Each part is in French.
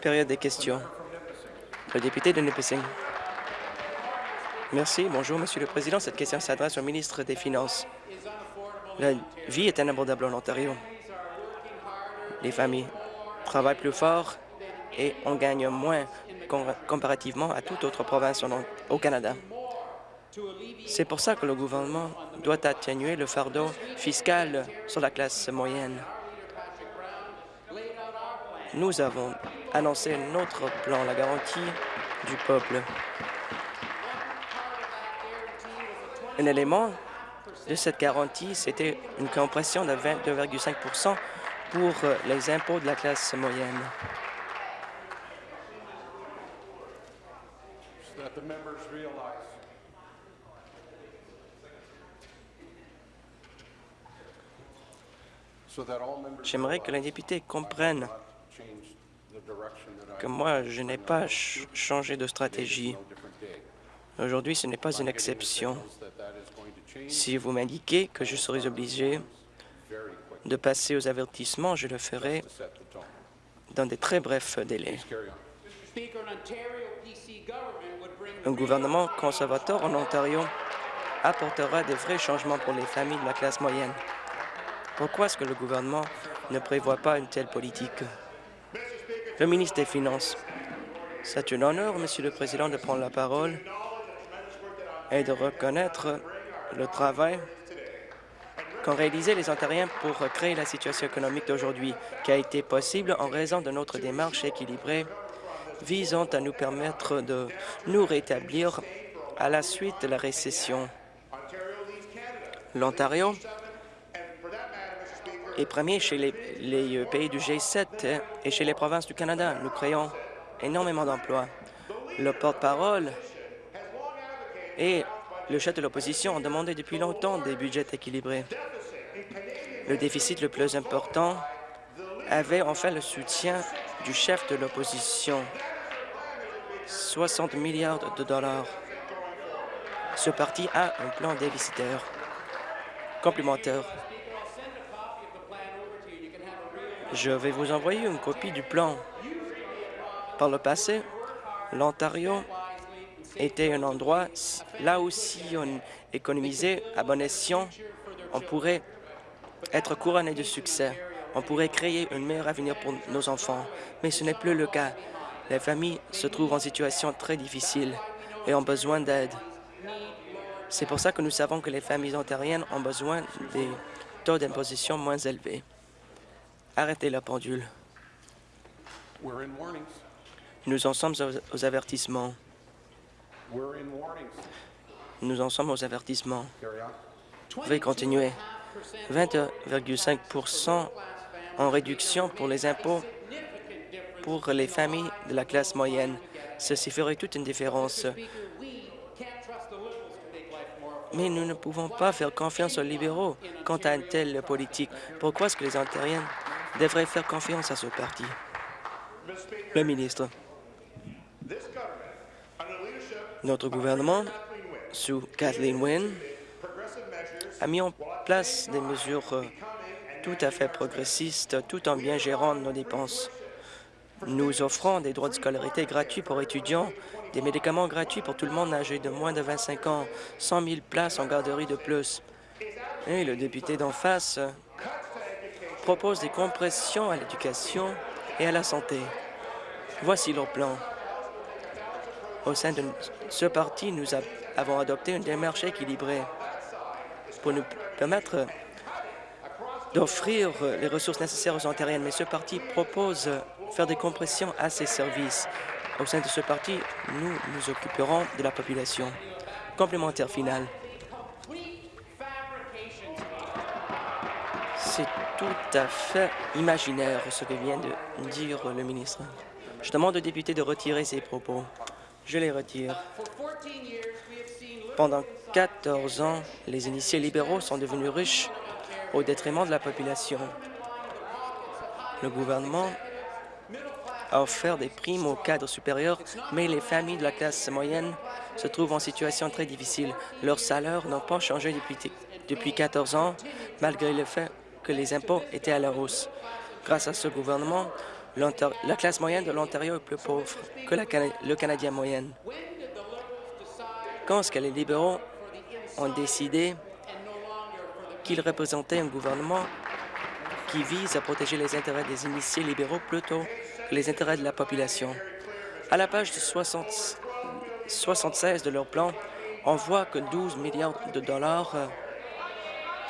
Période des questions. Le député de Nipissing. Merci. Bonjour, Monsieur le Président. Cette question s'adresse au ministre des Finances. La vie est inabordable en Ontario. Les familles travaillent plus fort et on gagne moins comparativement à toute autre province au Canada. C'est pour ça que le gouvernement doit atténuer le fardeau fiscal sur la classe moyenne. Nous avons annoncé notre plan, la garantie du peuple. Un élément de cette garantie, c'était une compression de 22,5% pour les impôts de la classe moyenne. J'aimerais que les députés comprennent que moi, je n'ai pas changé de stratégie. Aujourd'hui, ce n'est pas une exception. Si vous m'indiquez que je serai obligé de passer aux avertissements, je le ferai dans de très brefs délais. Un gouvernement conservateur en Ontario apportera de vrais changements pour les familles de la classe moyenne. Pourquoi est-ce que le gouvernement ne prévoit pas une telle politique? Le ministre des Finances. C'est un honneur, Monsieur le Président, de prendre la parole et de reconnaître le travail qu'ont réalisé les Ontariens pour créer la situation économique d'aujourd'hui, qui a été possible en raison de notre démarche équilibrée visant à nous permettre de nous rétablir à la suite de la récession. L'Ontario et premier chez les, euh, pays du G7 hein, et chez les provinces du Canada. Nous créons énormément d'emplois. Le porte-parole et le chef de l'opposition ont demandé depuis longtemps des budgets équilibrés. Le déficit le plus important avait enfin le soutien du chef de l'opposition. 60 milliards de dollars. Ce parti a un plan déficitaire complémentaire Je vais vous envoyer une copie du plan. Par le passé, l'Ontario était un endroit, là aussi on économisait à bon escient, on pourrait être couronné de succès. On pourrait créer un meilleur avenir pour nos enfants. Mais ce n'est plus le cas. Les familles se trouvent en situation très difficile et ont besoin d'aide. C'est pour ça que nous savons que les familles ontariennes ont besoin des taux d'imposition moins élevés. Arrêtez la pendule. Nous en sommes aux avertissements. Nous en sommes aux avertissements. Vous pouvez continuer. 20,5% en réduction pour les impôts pour les familles de la classe moyenne. Ceci ferait toute une différence. Mais nous ne pouvons pas faire confiance aux libéraux quant à une telle politique. Pourquoi est-ce que les Ontariens devrait faire confiance à ce parti. Le ministre. Notre gouvernement, sous Kathleen Wynne, a mis en place des mesures euh, tout à fait progressistes tout en bien gérant nos dépenses. Nous offrons des droits de scolarité gratuits pour étudiants, des médicaments gratuits pour tout le monde âgé de moins de 25 ans, 100 000 places en garderie de plus. Et le député d'en face propose des compressions à l'éducation et à la santé. Voici leur plan. Au sein de ce parti, nous avons adopté une démarche équilibrée pour nous permettre d'offrir les ressources nécessaires aux Ontariennes, mais ce parti propose faire des compressions à ces services. Au sein de ce parti, nous nous occuperons de la population. Complémentaire final. C'est tout à fait imaginaire ce que vient de dire le ministre. Je demande au député de retirer ses propos. Je les retire. Pendant 14 ans, les initiés libéraux sont devenus riches au détriment de la population. Le gouvernement a offert des primes aux cadres supérieurs, mais les familles de la classe moyenne se trouvent en situation très difficile. Leurs salaires n'ont pas changé depuis, depuis 14 ans, malgré le fait que les impôts étaient à la hausse. Grâce à ce gouvernement, la classe moyenne de l'Ontario est plus pauvre que le Canadien moyenne. Quand est-ce que les libéraux ont décidé qu'ils représentaient un gouvernement qui vise à protéger les intérêts des initiés libéraux plutôt que les intérêts de la population? À la page 60, 76 de leur plan, on voit que 12 milliards de dollars euh,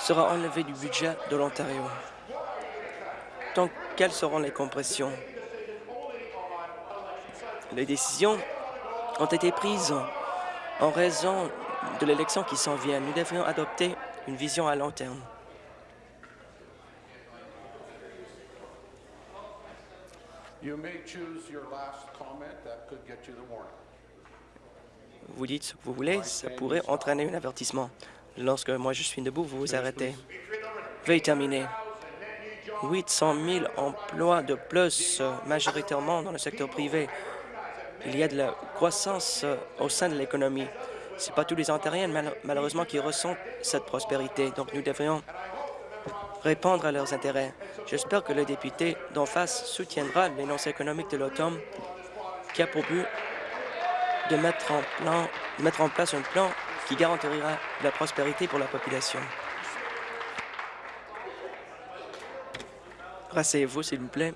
sera enlevé du budget de l'Ontario. Donc, quelles seront les compressions? Les décisions ont été prises en raison de l'élection qui s'en vient. Nous devrions adopter une vision à long terme. Vous dites ce que vous voulez, ça pourrait entraîner un avertissement. Lorsque moi je suis debout, vous vous arrêtez. Veuillez terminer. 800 000 emplois de plus, majoritairement dans le secteur privé. Il y a de la croissance au sein de l'économie. Ce n'est pas tous les Ontariens, malheureusement, qui ressentent cette prospérité. Donc, nous devrions répondre à leurs intérêts. J'espère que le député d'en face soutiendra l'énoncé économique de l'automne qui a pour but de mettre en, plan, mettre en place un plan qui garantira la prospérité pour la population. Rasseyez-vous, s'il vous plaît.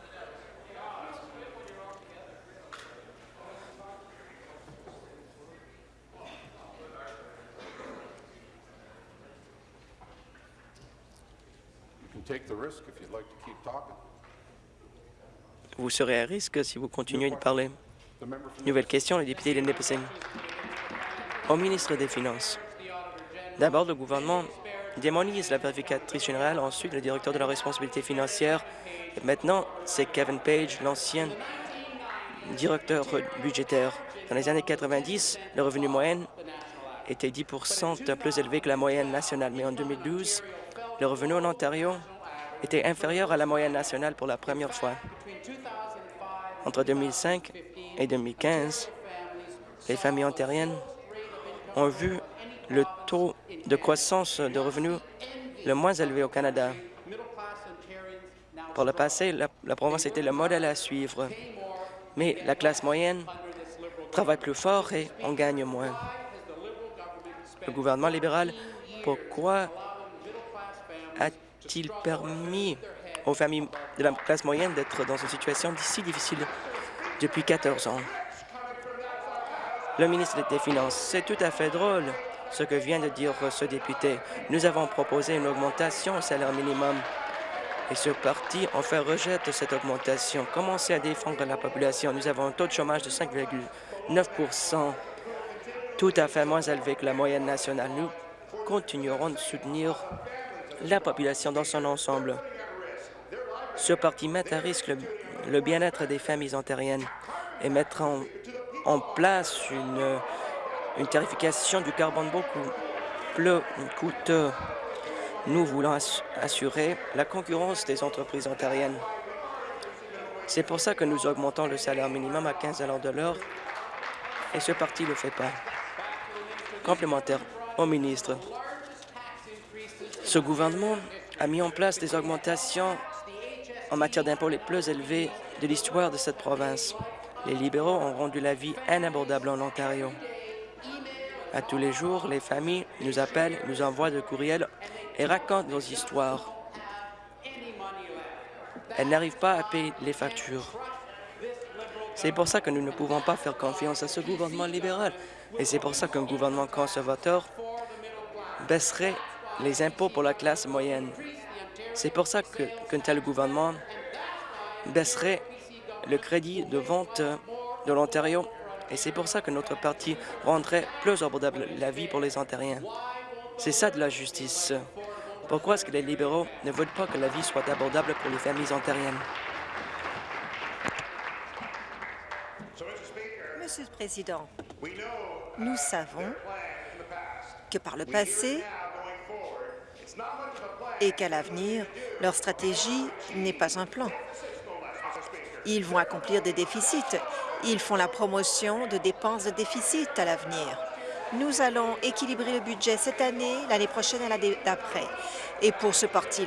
Vous serez à risque si vous continuez de parler. Nouvelle question, le député de Nipissing. Au ministre des Finances. D'abord, le gouvernement démonise la vérificatrice générale, ensuite le directeur de la responsabilité financière, maintenant, c'est Kevin Page, l'ancien directeur budgétaire. Dans les années 90, le revenu moyen était 10 plus élevé que la moyenne nationale, mais en 2012, le revenu en Ontario était inférieur à la moyenne nationale pour la première fois. Entre 2005 et 2015, les familles ontariennes ont vu le taux de croissance de revenus le moins élevé au Canada. Pour le passé, la, province était le modèle à suivre, mais la classe moyenne travaille plus fort et on gagne moins. Le gouvernement libéral, pourquoi a-t-il permis aux familles de la classe moyenne d'être dans une situation si difficile depuis 14 ans? Le ministre des Finances, c'est tout à fait drôle ce que vient de dire ce député. Nous avons proposé une augmentation au salaire minimum. Et ce parti en fait rejet de cette augmentation. Commencez à défendre la population. Nous avons un taux de chômage de 5,9% tout à fait moins élevé que la moyenne nationale. Nous continuerons de soutenir la population dans son ensemble. Ce parti met à risque le, bien-être des familles ontariennes et mettra en, place une, une tarification du carbone beaucoup plus coûteux. Nous voulons assurer la concurrence des entreprises ontariennes. C'est pour ça que nous augmentons le salaire minimum à 15 de l'heure et ce parti ne le fait pas. Complémentaire au ministre. Ce gouvernement a mis en place des augmentations en matière d'impôts les plus élevées de l'histoire de cette province. Les libéraux ont rendu la vie inabordable en Ontario. À tous les jours, les familles nous appellent, nous envoient des courriels et racontent nos histoires. Elles n'arrivent pas à payer les factures. C'est pour ça que nous ne pouvons pas faire confiance à ce gouvernement libéral. Et c'est pour ça qu'un gouvernement conservateur baisserait les impôts pour la classe moyenne. C'est pour ça qu'un tel gouvernement baisserait le crédit de vente de l'Ontario et c'est pour ça que notre parti rendrait plus abordable la vie pour les Ontariens. C'est ça de la justice. Pourquoi est-ce que les libéraux ne veulent pas que la vie soit abordable pour les familles ontariennes? Monsieur le Président, nous savons que par le passé, et qu'à l'avenir, leur stratégie n'est pas un plan. Ils vont accomplir des déficits. Ils font la promotion de dépenses de déficit à l'avenir. Nous allons équilibrer le budget cette année, l'année prochaine et l'année d'après. Et pour ce parti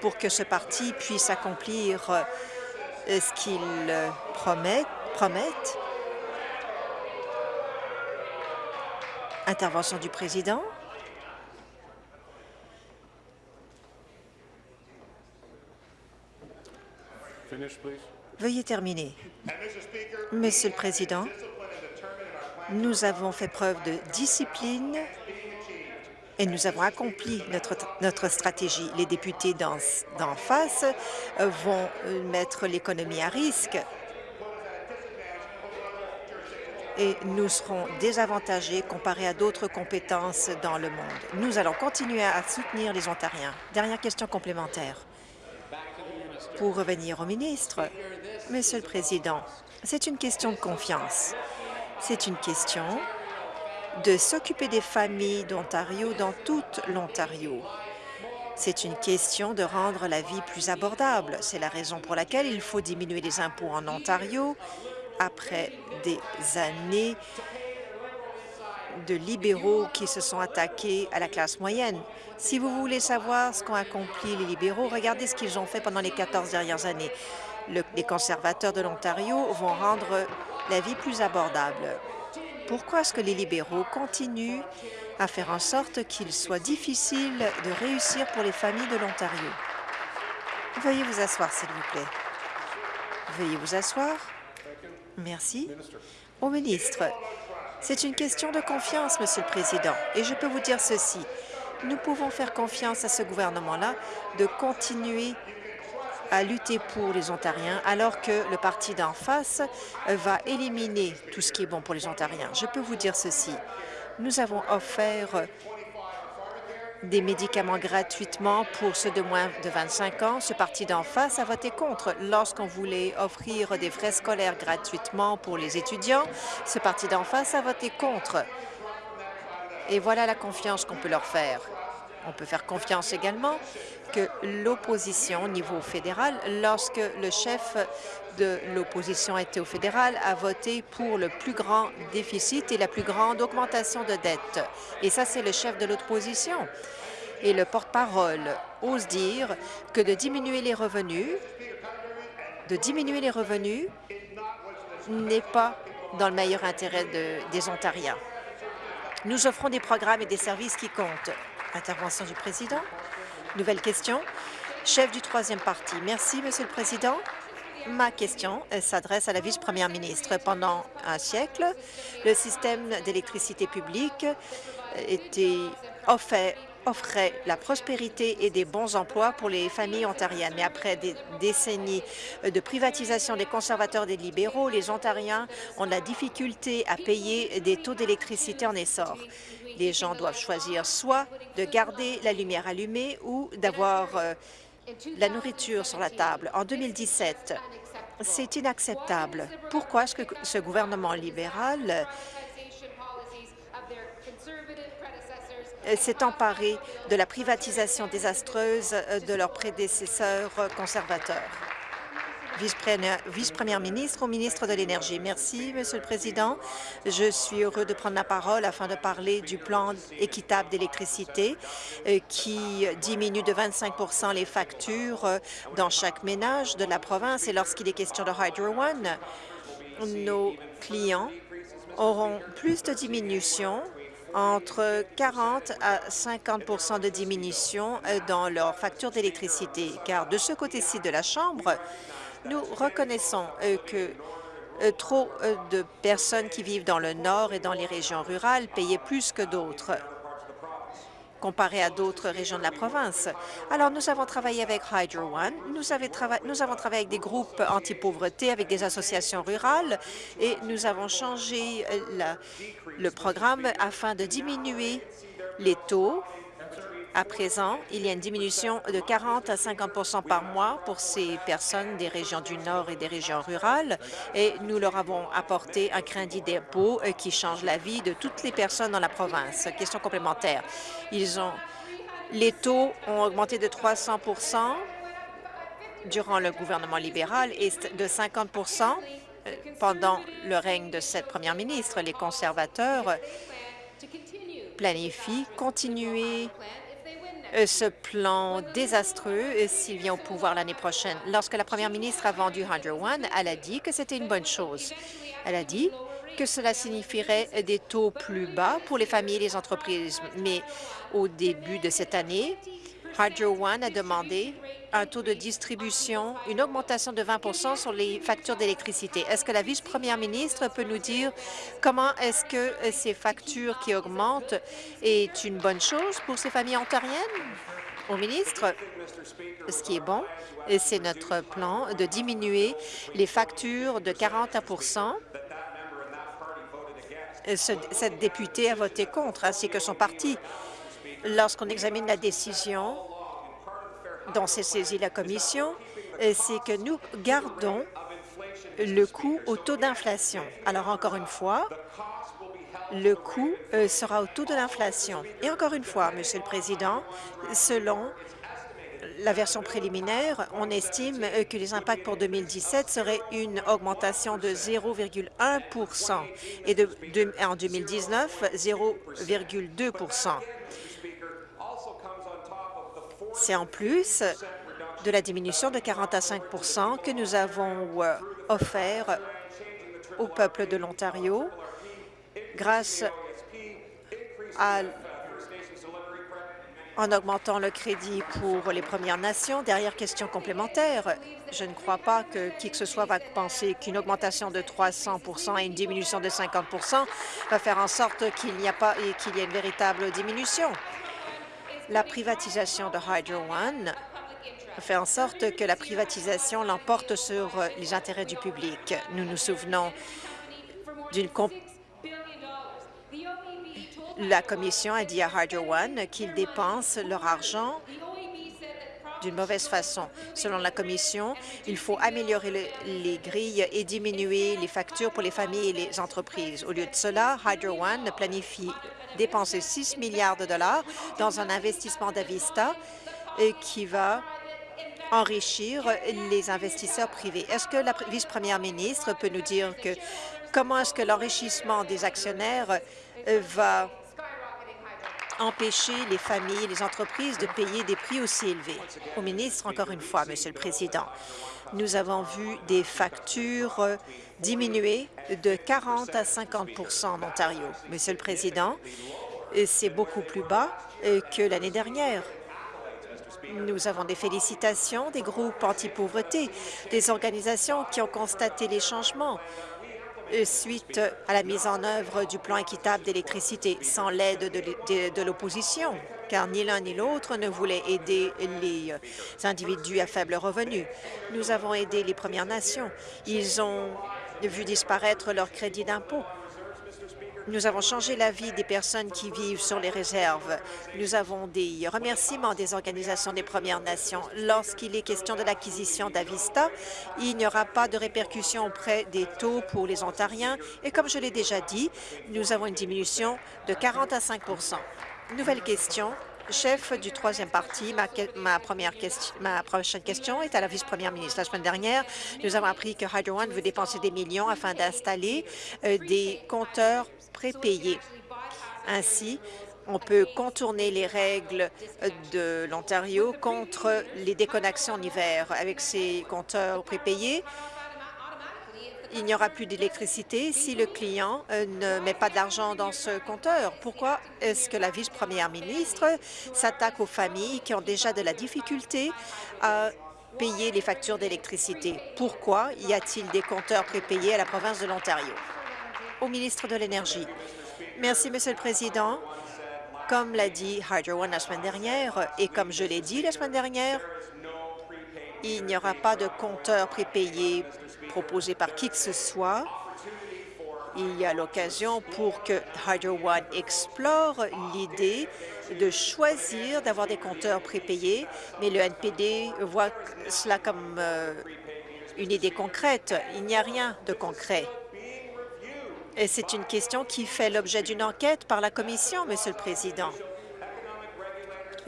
pour que ce parti puisse accomplir euh, ce qu'il promet, promette. Intervention du président. Veuillez terminer. Monsieur le Président, nous avons fait preuve de discipline et nous avons accompli notre, stratégie. Les députés d'en face vont mettre l'économie à risque et nous serons désavantagés comparés à d'autres compétences dans le monde. Nous allons continuer à soutenir les Ontariens. Dernière question complémentaire. Pour revenir au ministre, Monsieur le Président, c'est une question de confiance. C'est une question de s'occuper des familles d'Ontario dans toute l'Ontario. C'est une question de rendre la vie plus abordable. C'est la raison pour laquelle il faut diminuer les impôts en Ontario après des années de libéraux qui se sont attaqués à la classe moyenne. Si vous voulez savoir ce qu'ont accompli les libéraux, regardez ce qu'ils ont fait pendant les 14 dernières années. les conservateurs de l'Ontario vont rendre la vie plus abordable. Pourquoi est-ce que les libéraux continuent à faire en sorte qu'il soit difficile de réussir pour les familles de l'Ontario? Veuillez vous asseoir, s'il vous plaît. Veuillez vous asseoir. Merci. Au ministre, c'est une question de confiance, Monsieur le Président, et je peux vous dire ceci. Nous pouvons faire confiance à ce gouvernement-là de continuer à lutter pour les Ontariens, alors que le parti d'en face va éliminer tout ce qui est bon pour les Ontariens. Je peux vous dire ceci. Nous avons offert des médicaments gratuitement pour ceux de moins de 25 ans. Ce parti d'en face a voté contre. Lorsqu'on voulait offrir des frais scolaires gratuitement pour les étudiants, ce parti d'en face a voté contre. Et voilà la confiance qu'on peut leur faire. On peut faire confiance également que l'opposition au niveau fédéral, lorsque le chef de l'opposition était au fédéral, a voté pour le plus grand déficit et la plus grande augmentation de dette. Et ça, c'est le chef de l'opposition. Et le porte-parole ose dire que de diminuer les revenus, de diminuer les revenus n'est pas dans le meilleur intérêt des Ontariens. Nous offrons des programmes et des services qui comptent. Intervention du président. Nouvelle question. Chef du troisième parti. Merci, Monsieur le Président. Ma question s'adresse à la vice-première ministre. Pendant un siècle, le système d'électricité publique était offert offrait la prospérité et des bons emplois pour les familles ontariennes. Mais après des décennies de privatisation des conservateurs des libéraux, les Ontariens ont la difficulté à payer des taux d'électricité en essor. Les gens doivent choisir soit de garder la lumière allumée ou d'avoir euh, la nourriture sur la table. En 2017, c'est inacceptable. Pourquoi est-ce que ce gouvernement libéral Euh, s'est emparé de la privatisation désastreuse euh, de leurs prédécesseurs conservateurs? Vice-première ministre au ministre de l'Énergie. Merci, Monsieur le Président. Je suis heureux de prendre la parole afin de parler du plan équitable d'électricité euh, qui diminue de 25% les factures dans chaque ménage de la province. Et lorsqu'il est question de Hydro One, nos clients auront plus de diminution entre 40 à 50% de diminution euh, dans leur facture d'électricité, car de ce côté-ci de la Chambre, nous reconnaissons euh, que euh, trop de personnes qui vivent dans le Nord et dans les régions rurales payaient plus que d'autres comparé à d'autres régions de la province. Alors, nous avons travaillé avec Hydro One, nous, avons travaillé avec des groupes anti-pauvreté, avec des associations rurales, et nous avons changé euh, le programme afin de diminuer les taux à présent, il y a une diminution de 40 à 50% par mois pour ces personnes des régions du Nord et des régions rurales et nous leur avons apporté un crédit d'impôt euh, qui change la vie de toutes les personnes dans la province. Question complémentaire. Ils ont, les taux ont augmenté de 300% durant le gouvernement libéral et de 50% euh, pendant le règne de cette première ministre. Les conservateurs planifient continuer ce plan désastreux s'il vient au pouvoir l'année prochaine. Lorsque la première ministre a vendu Hydro One, elle a dit que c'était une bonne chose. Elle a dit que cela signifierait des taux plus bas pour les familles et les entreprises. Mais au début de cette année, Hydro One a demandé un taux de distribution, une augmentation de 20% sur les factures d'électricité. Est-ce que la vice-première ministre peut nous dire comment est-ce que euh, ces factures qui augmentent est une bonne chose pour ces familles ontariennes? Au ministre, ce qui est bon, c'est notre plan de diminuer les factures de 40 à Cette députée a voté contre, ainsi que son parti. Lorsqu'on examine la décision dont s'est saisie la Commission, euh, c'est que nous gardons le coût au taux d'inflation. Alors, encore une fois, le coût euh, sera au taux de l'inflation. Et encore une fois, Monsieur le Président, selon la version préliminaire, on estime euh, que les impacts pour 2017 seraient une augmentation de 0,1% et en 2019, 0,2 c'est en plus de la diminution de 40 à 5 que nous avons euh, offert au peuple de l'Ontario grâce à en augmentant le crédit pour les Premières Nations. Derrière question complémentaire, je ne crois pas que qui que ce soit va penser qu'une augmentation de 300% et une diminution de 50% va faire en sorte qu'il n'y a pas et qu'il y ait une véritable diminution la privatisation de Hydro One fait en sorte que la privatisation l'emporte sur les intérêts du public. Nous nous souvenons d'une la Commission a dit à Hydro One qu'ils dépensent leur argent d'une mauvaise façon. Selon la Commission, il faut améliorer les grilles et diminuer les factures pour les familles et les entreprises. Au lieu de cela, Hydro One planifie dépenser 6 milliards de dollars dans un investissement d'Avista qui va enrichir les investisseurs privés. Est-ce que la vice-première ministre peut nous dire que comment est-ce que l'enrichissement des actionnaires euh, va empêcher les familles et les entreprises de payer des prix aussi élevés? Au ministre, encore une fois, Monsieur le Président, nous avons vu des factures diminuer de 40 à 50% en Ontario. Monsieur le Président, c'est beaucoup plus bas euh, que l'année dernière. Nous avons des félicitations des groupes anti-pauvreté, des organisations qui ont constaté les changements euh, suite à la mise en œuvre du plan équitable d'électricité sans l'aide de l'opposition, car ni l'un ni l'autre ne voulait aider les euh, individus à faible revenu. Nous avons aidé les Premières Nations. Ils ont vu disparaître leur crédit d'impôt. Nous avons changé la vie des personnes qui vivent sur les réserves. Nous avons des remerciements des organisations des Premières Nations. Lorsqu'il est question de l'acquisition d'Avista, il n'y aura pas de répercussions auprès des taux pour les Ontariens. Et comme je l'ai déjà dit, nous avons une diminution de 40 à 5 Nouvelle question, chef du troisième parti, ma, première question, prochaine question est à la vice-première ministre. La semaine dernière, nous avons appris que Hydro One veut dépenser des millions afin d'installer euh, des compteurs prépayés. Ainsi, on peut contourner les règles euh, de l'Ontario contre les déconnexions en hiver. Avec ces compteurs prépayés, il n'y aura plus d'électricité si le client euh, ne met pas d'argent dans ce compteur. Pourquoi est-ce que la vice-première ministre s'attaque aux familles qui ont déjà de la difficulté à payer les factures d'électricité? Pourquoi y a-t-il des compteurs prépayés à la province de l'Ontario? Au ministre de l'Énergie. Merci, Monsieur le Président. Comme l'a dit Hydro One la semaine dernière et comme je l'ai dit la semaine dernière, il n'y aura pas de compteur prépayé proposé par qui que ce soit. Il y a l'occasion pour que Hydro One explore l'idée de choisir d'avoir des compteurs prépayés, mais le NPD voit cela comme euh, une idée concrète. Il n'y a rien de concret. Et c'est une question qui fait l'objet d'une enquête par la Commission, Monsieur le Président.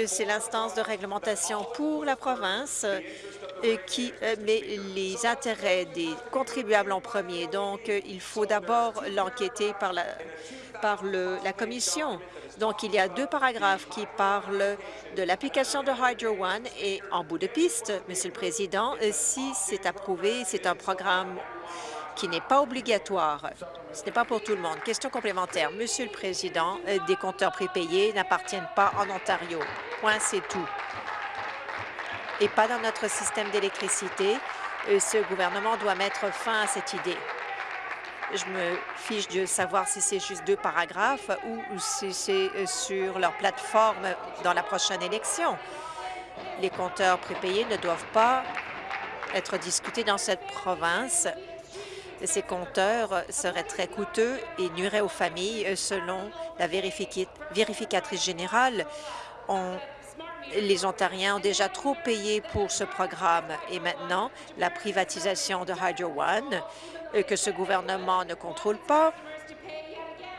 C'est l'instance de réglementation pour la province qui euh, met les intérêts des contribuables en premier. Donc, euh, il faut d'abord l'enquêter par la, par la Commission. Donc, il y a deux paragraphes qui parlent de l'application de Hydro One et en bout de piste, Monsieur le Président, euh, si c'est approuvé, c'est un programme qui n'est pas obligatoire. Ce n'est pas pour tout le monde. Question complémentaire. Monsieur le Président, des compteurs prépayés n'appartiennent pas en Ontario. Point, c'est tout. Et pas dans notre système d'électricité. Euh, Ce gouvernement doit mettre fin à cette idée. Je me fiche de savoir si c'est juste deux paragraphes ou si c'est euh, sur leur plateforme dans la prochaine élection. Les compteurs prépayés ne doivent pas être discutés dans cette province. Ces compteurs seraient très coûteux et nuiraient aux familles, euh, selon la vérificatrice générale. Les Ontariens ont déjà trop payé pour ce programme et maintenant, la privatisation de Hydro One, euh, que ce gouvernement ne contrôle pas,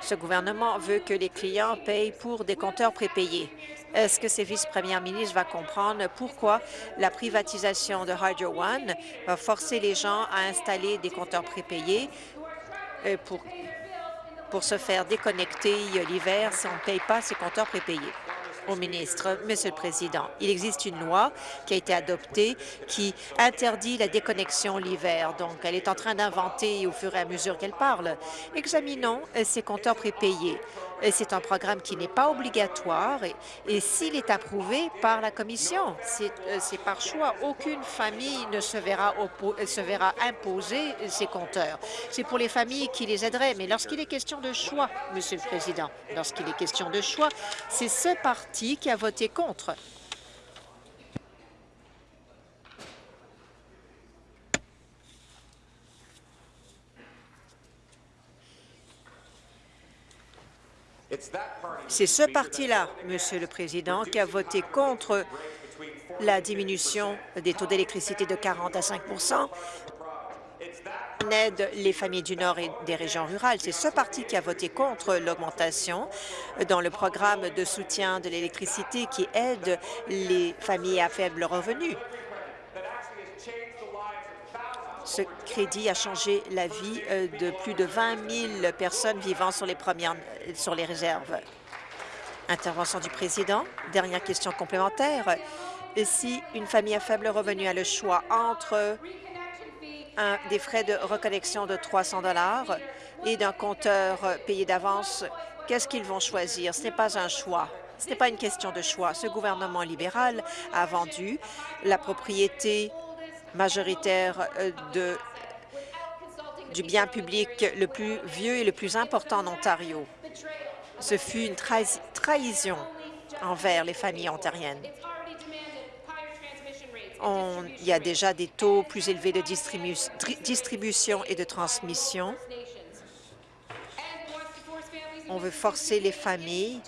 ce gouvernement veut que les clients payent pour des compteurs prépayés. Est-ce que ces vice-premiers ministres va comprendre pourquoi la privatisation de Hydro One va forcer les gens à installer des compteurs prépayés euh, pour, pour se faire déconnecter l'hiver si on ne paye pas ces compteurs prépayés? Au ministre, Monsieur le Président, il existe une loi qui a été adoptée qui interdit la déconnexion l'hiver. Donc, elle est en train d'inventer au fur et à mesure qu'elle parle. Examinons euh, ces compteurs prépayés. C'est un programme qui n'est pas obligatoire et, s'il est approuvé par la Commission, c'est euh, c'est par choix. Aucune famille ne se verra, euh, imposer ces compteurs. C'est pour les familles qui les aideraient. Mais lorsqu'il est question de choix, Monsieur le Président, lorsqu'il est question de choix, c'est ce parti qui a voté contre. C'est ce parti-là, Monsieur le Président, qui a voté contre la diminution des taux d'électricité de 40 à 5% On aide les familles du Nord et des régions rurales. C'est ce parti qui a voté contre l'augmentation dans le programme de soutien de l'électricité qui aide les familles à faible revenu. Ce crédit a changé la vie euh, de plus de 20 000 personnes vivant sur les premières, sur les réserves. Intervention du président. Dernière question complémentaire. Si une famille à faible revenu a le choix entre des frais de reconnexion de 300 dollars et d'un compteur payé d'avance, qu'est-ce qu'ils vont choisir? Ce n'est pas un choix. Ce n'est pas une question de choix. Ce gouvernement libéral a vendu la propriété majoritaire euh, du bien public le plus vieux et le plus important en Ontario. Ce fut une trahis- trahison envers les familles ontariennes. On- il y a déjà des taux plus élevés de distribu- tri- distribution et de transmission. On veut forcer les familles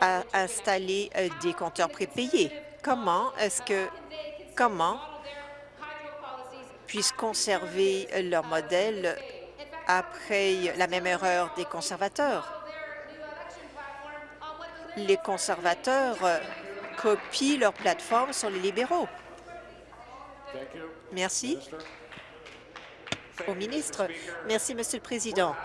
à installer euh, des compteurs prépayés. Comment est-ce que comment puissent conserver leur modèle après la même erreur des conservateurs? Les conservateurs euh, copient leur plateforme sur les libéraux. Merci. Au ministre. Merci, Monsieur le Président.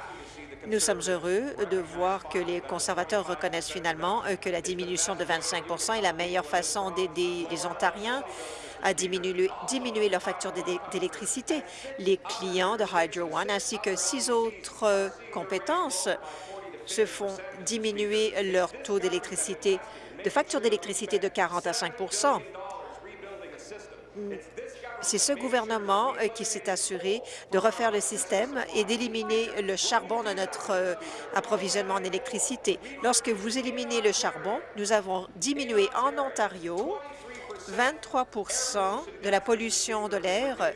Nous sommes heureux de voir que les conservateurs reconnaissent finalement euh, que la diminution de 25% est la meilleure façon d'aider les Ontariens à diminuer, leur facture d'é- d'électricité. Les clients de Hydro One ainsi que six autres euh, compétences se font diminuer leur taux d'électricité, de facture d'électricité de 40 à 5 c'est ce gouvernement euh, qui s'est assuré de refaire le système et d'éliminer le charbon de notre euh, approvisionnement en électricité. Lorsque vous éliminez le charbon, nous avons diminué en Ontario 23% de la pollution de l'air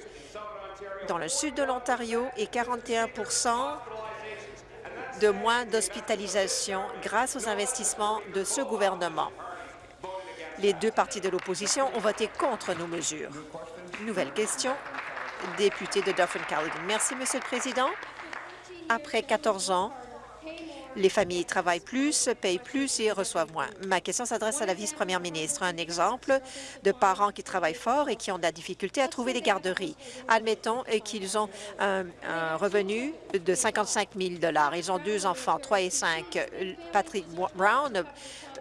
dans le sud de l'Ontario et 41% de moins d'hospitalisation grâce aux investissements de ce gouvernement. Les deux partis de l'opposition ont voté contre nos mesures. Nouvelle question, député de Dauphin-Callaghan. Merci, Monsieur le Président. Après 14 ans Les familles travaillent plus, payent plus et reçoivent moins. Ma question s'adresse à la vice-première ministre. Un exemple de parents qui travaillent fort et qui ont de la difficulté à trouver des garderies. Admettons qu'ils ont un, un, revenu de 55 000 Ils ont deux enfants, trois et cinq. Patrick Brown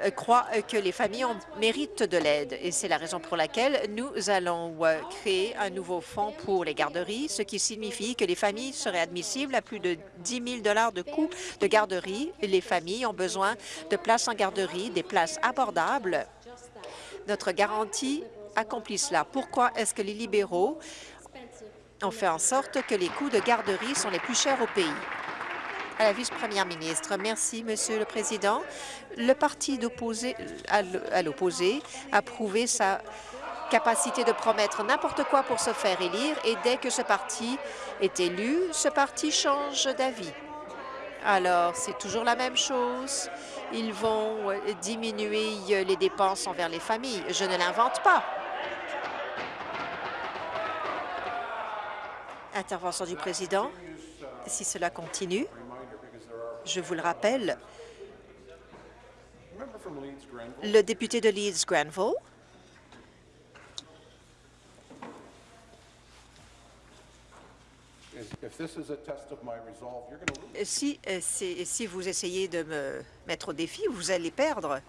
euh, croit que les familles méritent de l'aide et c'est la raison pour laquelle nous allons euh, créer un nouveau fonds pour les garderies, ce qui signifie que les familles seraient admissibles à plus de 10 000 de coûts de garderie. Les familles ont besoin de places en garderie, des places abordables. Notre garantie accomplit cela. Pourquoi est-ce que les libéraux ont fait en sorte que les coûts de garderie sont les plus chers au pays? À la vice-première ministre. Merci, Monsieur le Président. Le parti à l'opposé a prouvé sa capacité de promettre n'importe quoi pour se faire élire et dès que ce parti est élu, ce parti change d'avis. Alors, c'est toujours la même chose. Ils vont euh, diminuer les dépenses envers les familles. Je ne l'invente pas. Intervention du président. Si cela continue, je vous le rappelle, le député de Leeds-Granville. Si, euh, si vous essayez de me mettre au défi, vous allez perdre.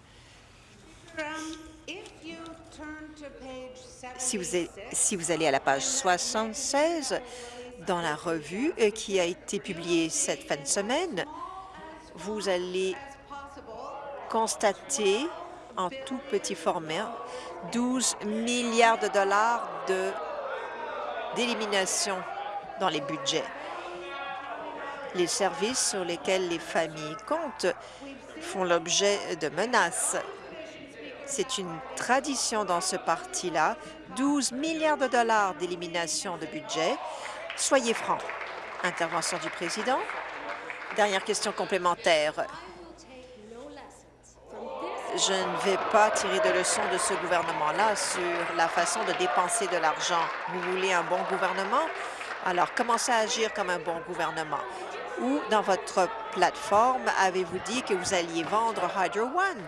Si vous, si vous allez à la page 76 dans la revue euh, qui a été publiée cette fin de semaine, vous allez constater en tout petit format 12 milliards de dollars d'élimination dans les budgets. Les services sur lesquels les familles comptent font l'objet de menaces. C'est une tradition dans ce parti-là, 12 milliards de dollars d'élimination de budget. Soyez francs. Intervention du président. Dernière question complémentaire. Je ne vais pas tirer de leçons de ce gouvernement-là sur la façon de dépenser de l'argent. Vous voulez un bon gouvernement? Alors, commencez à agir comme un bon gouvernement. Ou dans votre plateforme, avez-vous dit que vous alliez vendre Hydro One?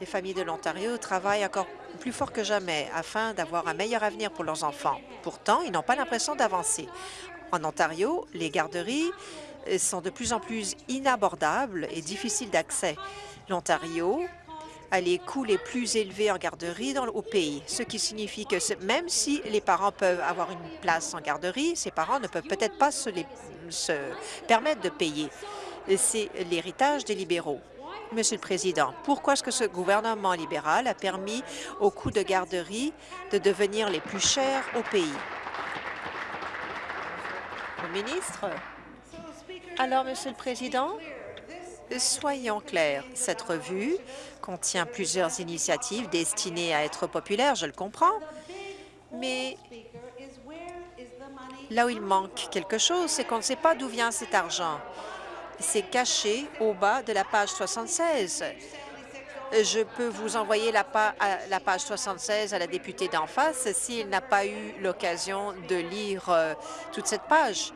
Les familles de l'Ontario travaillent encore plus fort que jamais afin d'avoir un meilleur avenir pour leurs enfants. Pourtant, ils n'ont pas l'impression d'avancer. En Ontario, les garderies euh, sont de plus en plus inabordables et difficiles d'accès. L'Ontario a les coûts les plus élevés en garderie au pays, ce qui signifie que même si les parents peuvent avoir une place en garderie, ces parents ne peuvent peut-être pas se permettre de payer. C'est l'héritage des libéraux. Monsieur le Président, pourquoi est-ce que ce gouvernement libéral a permis aux coûts de garderie de devenir les plus chers au pays? Ministre. Alors, Monsieur le Président, soyons clairs. Cette revue contient plusieurs initiatives destinées à être populaires, je le comprends, mais là où il manque quelque chose, c'est qu'on ne sait pas d'où vient cet argent. C'est caché au bas de la page 76. Je peux vous envoyer la, page 76 à la députée d'en face s'il n'a pas eu l'occasion de lire euh, toute cette page.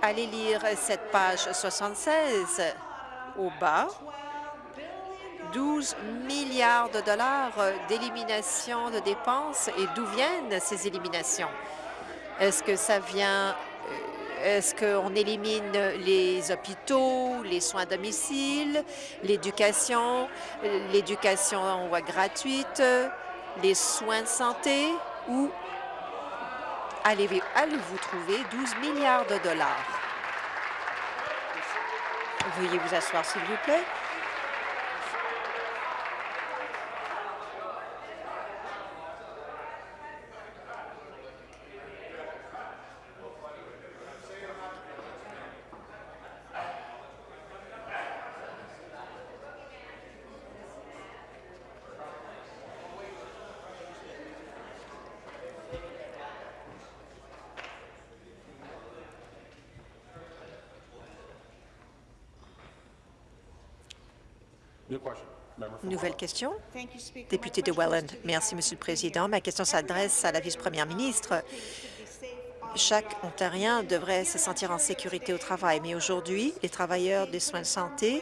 Allez lire cette page 76 au bas. 12 milliards de dollars d'élimination de dépenses. Et d'où viennent ces éliminations? Est-ce que ça vient est-ce qu'on élimine les hôpitaux, les soins à domicile, l'éducation, l'éducation gratuite, les soins de santé ou allez-vous trouver 12 milliards de dollars? Veuillez vous asseoir, s'il vous plaît. Nouvelle question. Député de Welland. Merci, Monsieur le Président. Ma question s'adresse à la vice-première ministre. chaque Ontarien devrait se sentir en sécurité au travail. Mais aujourd'hui, les travailleurs des soins de santé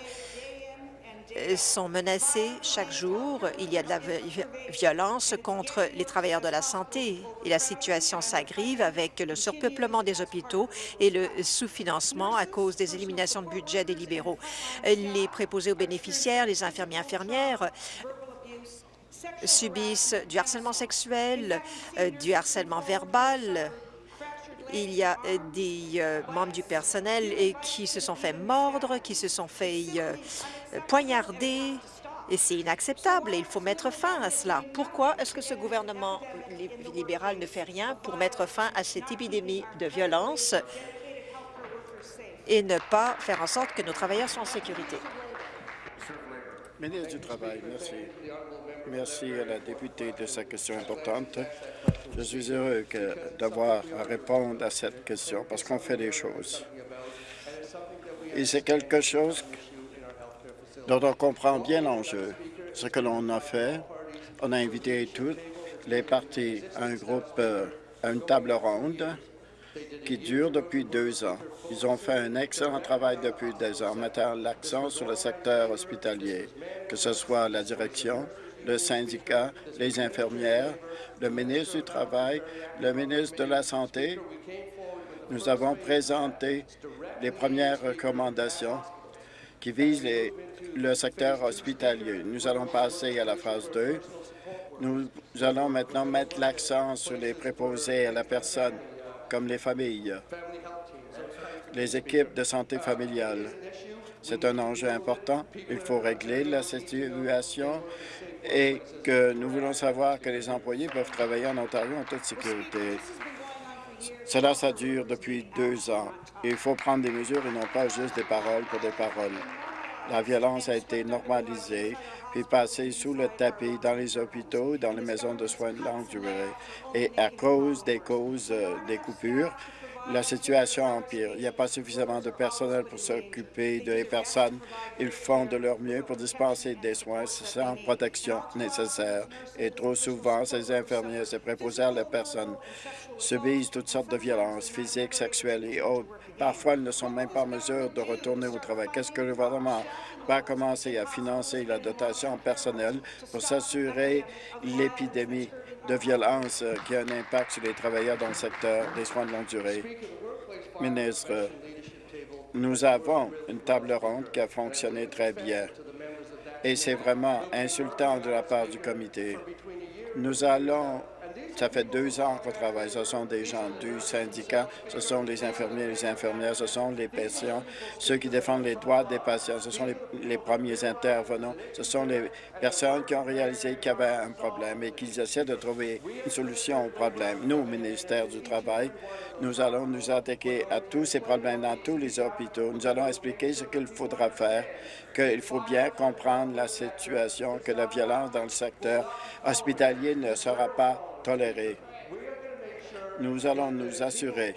sont menacés chaque jour. Il y a de la violence contre les travailleurs de la santé et la situation s'agrive avec le surpeuplement des hôpitaux et le sous-financement à cause des éliminations de budget des libéraux. Les préposés aux bénéficiaires, les infirmiers infirmières subissent du harcèlement sexuel, euh, du harcèlement verbal, il y a euh, des euh, membres du personnel qui se sont fait mordre, qui se sont fait euh, poignarder, et c'est inacceptable et il faut mettre fin à cela. Pourquoi est-ce que ce gouvernement libéral ne fait rien pour mettre fin à cette épidémie de violence et ne pas faire en sorte que nos travailleurs soient en sécurité? Ministre du Travail, merci. Merci à la députée de sa question importante. Je suis heureux d'avoir à répondre à cette question parce qu'on fait des choses. Et c'est quelque chose dont on comprend bien l'enjeu. Ce que l'on a fait, on a invité toutes les parties à un groupe, euh, à une table ronde qui dure depuis deux ans. Ils ont fait un excellent travail depuis deux ans, mettant l'accent sur le secteur hospitalier, que ce soit la direction, le syndicat, les infirmières, le ministre du Travail, le ministre de la Santé. Nous avons présenté les premières recommandations qui visent le secteur hospitalier. Nous allons passer à la phase 2. Nous allons maintenant mettre l'accent sur les préposés à la personne, comme les familles, les équipes de santé familiale. C'est un enjeu important. Il faut régler la situation et que nous voulons savoir que les employés peuvent travailler en Ontario en toute sécurité. Cela, ça dure depuis deux ans. Il faut prendre des mesures et non pas juste des paroles pour des paroles. La violence a été normalisée puis passée sous le tapis dans les hôpitaux, dans les maisons de soins de longue durée. Et à cause des causes euh, des coupures, la situation empire. Il n'y a pas suffisamment de personnel pour s'occuper des personnes. Ils font de leur mieux pour dispenser des soins sans protection nécessaire. Et trop souvent, ces infirmiers, ces préposés à la personne, subissent toutes sortes de violences physiques, sexuelles et autres. Parfois, ils ne sont même pas en mesure de retourner au travail. Qu'est-ce que le gouvernement va commencer à financer la dotation personnelle pour s'assurer l'épidémie de violence euh, qui a un impact sur les travailleurs dans le secteur des soins de longue durée. Ministre, nous avons une table ronde qui a fonctionné très bien et c'est vraiment insultant de la part du comité. Nous allons ça fait deux ans qu'on travaille. Ce sont des gens du syndicat, ce sont les infirmiers et les infirmières, ce sont les patients, ceux qui défendent les droits des patients, ce sont les, premiers intervenants, ce sont les personnes qui ont réalisé qu'il y avait un problème et qu'ils essaient de trouver une solution au problème. Nous, au ministère du Travail, nous allons nous attaquer à tous ces problèmes dans tous les hôpitaux. Nous allons expliquer ce qu'il faudra faire, qu'il faut bien comprendre la situation, que la violence dans le secteur hospitalier ne sera pas Nous allons nous assurer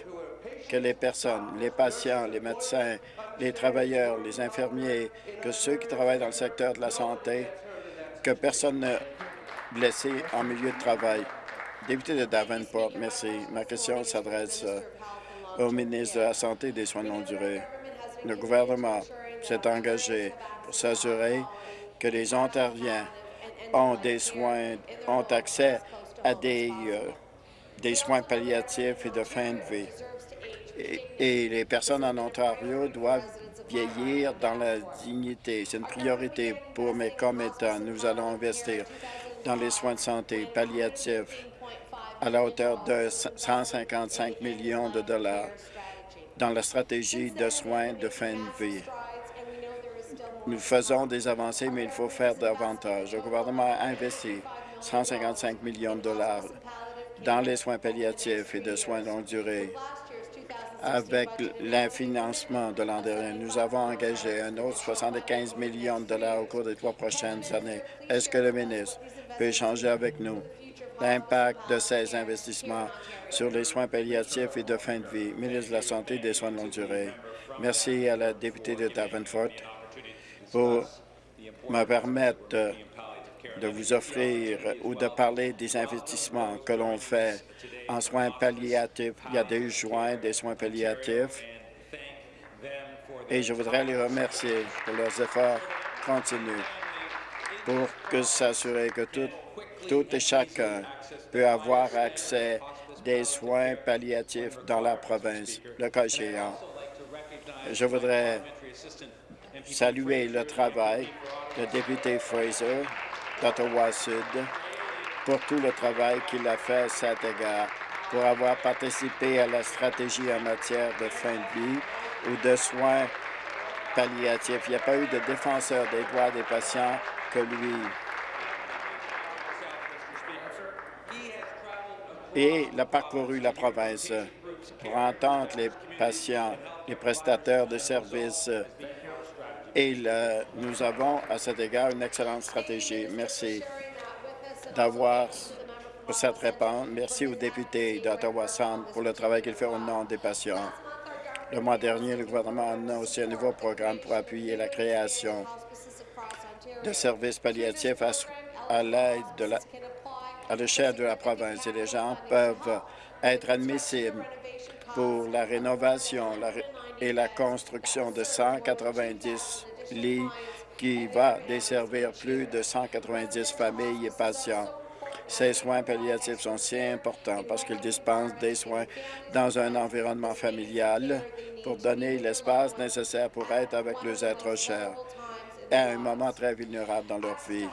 que les personnes, les patients, les médecins, les travailleurs, les infirmiers, que ceux qui travaillent dans le secteur de la santé, que personne ne blessé en milieu de travail. Député de Davenport, merci. Ma question s'adresse euh, au ministre de la Santé et des Soins de longue durée. Le gouvernement s'est engagé pour s'assurer que les Ontariens ont des soins, ont accès à des, euh, des soins palliatifs et de fin de vie. Et, les personnes en Ontario doivent vieillir dans la dignité. C'est une priorité pour mes commettants. Nous allons investir dans les soins de santé palliatifs à la hauteur de 155 millions de dollars dans la stratégie de soins de fin de vie. Nous faisons des avancées, mais il faut faire davantage. Le gouvernement a investi 155 millions de dollars dans les soins palliatifs et de soins longue durée. Avec l'infinancement de l'an dernier, nous avons engagé un autre 75 millions de dollars au cours des trois prochaines années. Est-ce que le ministre peut échanger avec nous? L'impact de ces investissements sur les soins palliatifs et de fin de vie? Ministre de la Santé et des soins de longue durée. Merci à la députée de Davenport pour me permettre de vous offrir ou de parler des investissements que l'on fait en soins palliatifs. Il y a des soins, des soins palliatifs et je voudrais les remercier pour leurs efforts continus pour s'assurer que tout, tout et chacun peut avoir accès des soins palliatifs dans la province, le cas échéant. Je voudrais saluer le travail du député Fraser d'Ottawa-Sud pour tout le travail qu'il a fait à cet égard, pour avoir participé à la stratégie en matière de fin de vie ou de soins palliatifs. Il n'y a pas eu de défenseur des droits des patients que lui. Et il a parcouru la province pour entendre les patients, les prestataires de services. Et nous avons à cet égard une excellente stratégie. Merci d'avoir cette réponse. Merci aux députés d'Ottawa-Centre pour le travail qu'ils font au nom des patients. Le mois dernier, le gouvernement a annoncé un nouveau programme pour appuyer la création de services palliatifs à, l'aide de la à l'échelle de la province et les gens peuvent être admissibles pour la rénovation et la construction de 190 lits qui va desservir plus de 190 familles et patients. Ces soins palliatifs sont si importants parce qu'ils dispensent des soins dans un environnement familial pour donner l'espace nécessaire pour être avec les êtres chers à un moment très vulnérable dans leur vie.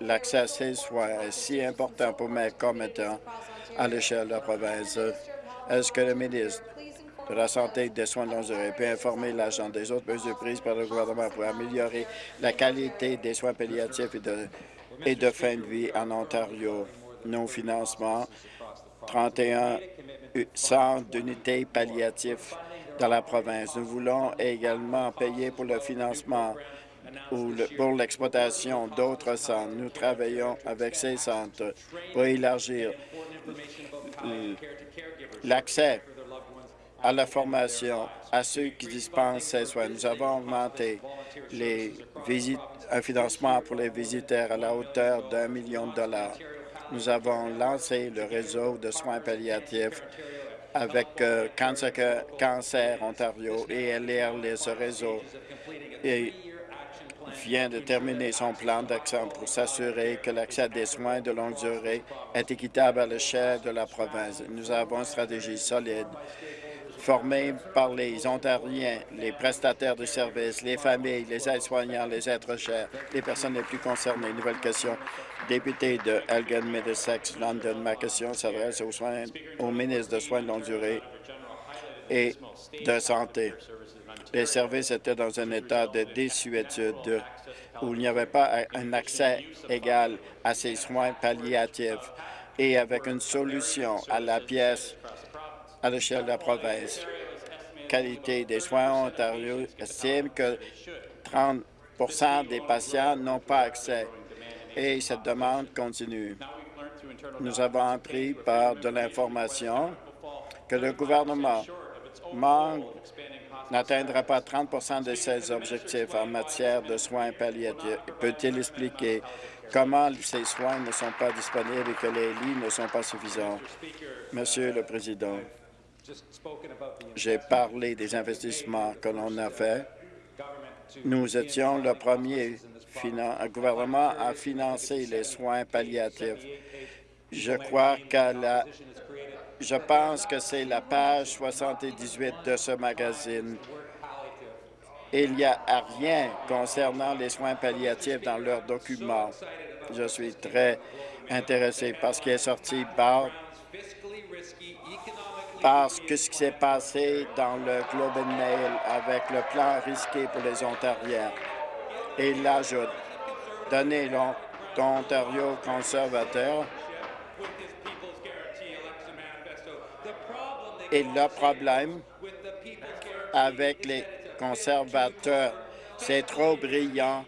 L'accès à ces soins est si important pour mes commettants à l'échelle de la province. Est-ce que le ministre de la Santé et des soins de durée peut informer l'agent des autres mesures prises par le gouvernement pour améliorer la qualité des soins palliatifs et de, et de fin de vie en Ontario? Nos financements, 31 centres d'unités palliatives dans la province. Nous voulons également payer pour le financement ou pour l'exploitation d'autres centres. Nous travaillons avec ces centres pour élargir l'accès à la formation à ceux qui dispensent ces soins. Nous avons augmenté les visites, un financement pour les visiteurs à la hauteur d'un million de dollars. Nous avons lancé le réseau de soins palliatifs avec euh, Cancer, Ontario et LRL, ce réseau et vient de terminer son plan d'action pour s'assurer que l'accès à des soins de longue durée est équitable à l'échelle de la province. Nous avons une stratégie solide formée par les Ontariens, les prestataires de services, les familles, les aides-soignants, les êtres chers, les personnes les plus concernées. Nouvelle question. Député de Elgin, Middlesex, London, ma question s'adresse au, au ministre de Soins de longue durée et de Santé les services étaient dans un état de désuétude où il n'y avait pas un accès égal à ces soins palliatifs et avec une solution à la pièce à l'échelle de la province. Qualité des soins Ontario estime que 30% des patients n'ont pas accès et cette demande continue. Nous avons appris par de l'information que le gouvernement n'atteindra pas 30% de ses objectifs en matière de soins palliatifs. Peut-il expliquer comment ces soins ne sont pas disponibles et que les lits ne sont pas suffisants? Monsieur le Président, j'ai parlé des investissements que l'on a faits. Nous étions le premier gouvernement à financer les soins palliatifs. Je crois qu'à la je pense que c'est la page 78 de ce magazine. Il n'y a rien concernant les soins palliatifs dans leurs documents. Je suis très intéressé parce qu'il est sorti par, parce que ce qui s'est passé dans le Globe and Mail avec le plan risqué pour les Ontariens. Et il ajoute, donner l'Ontario conservateur Et le problème avec les conservateurs, c'est trop brillant,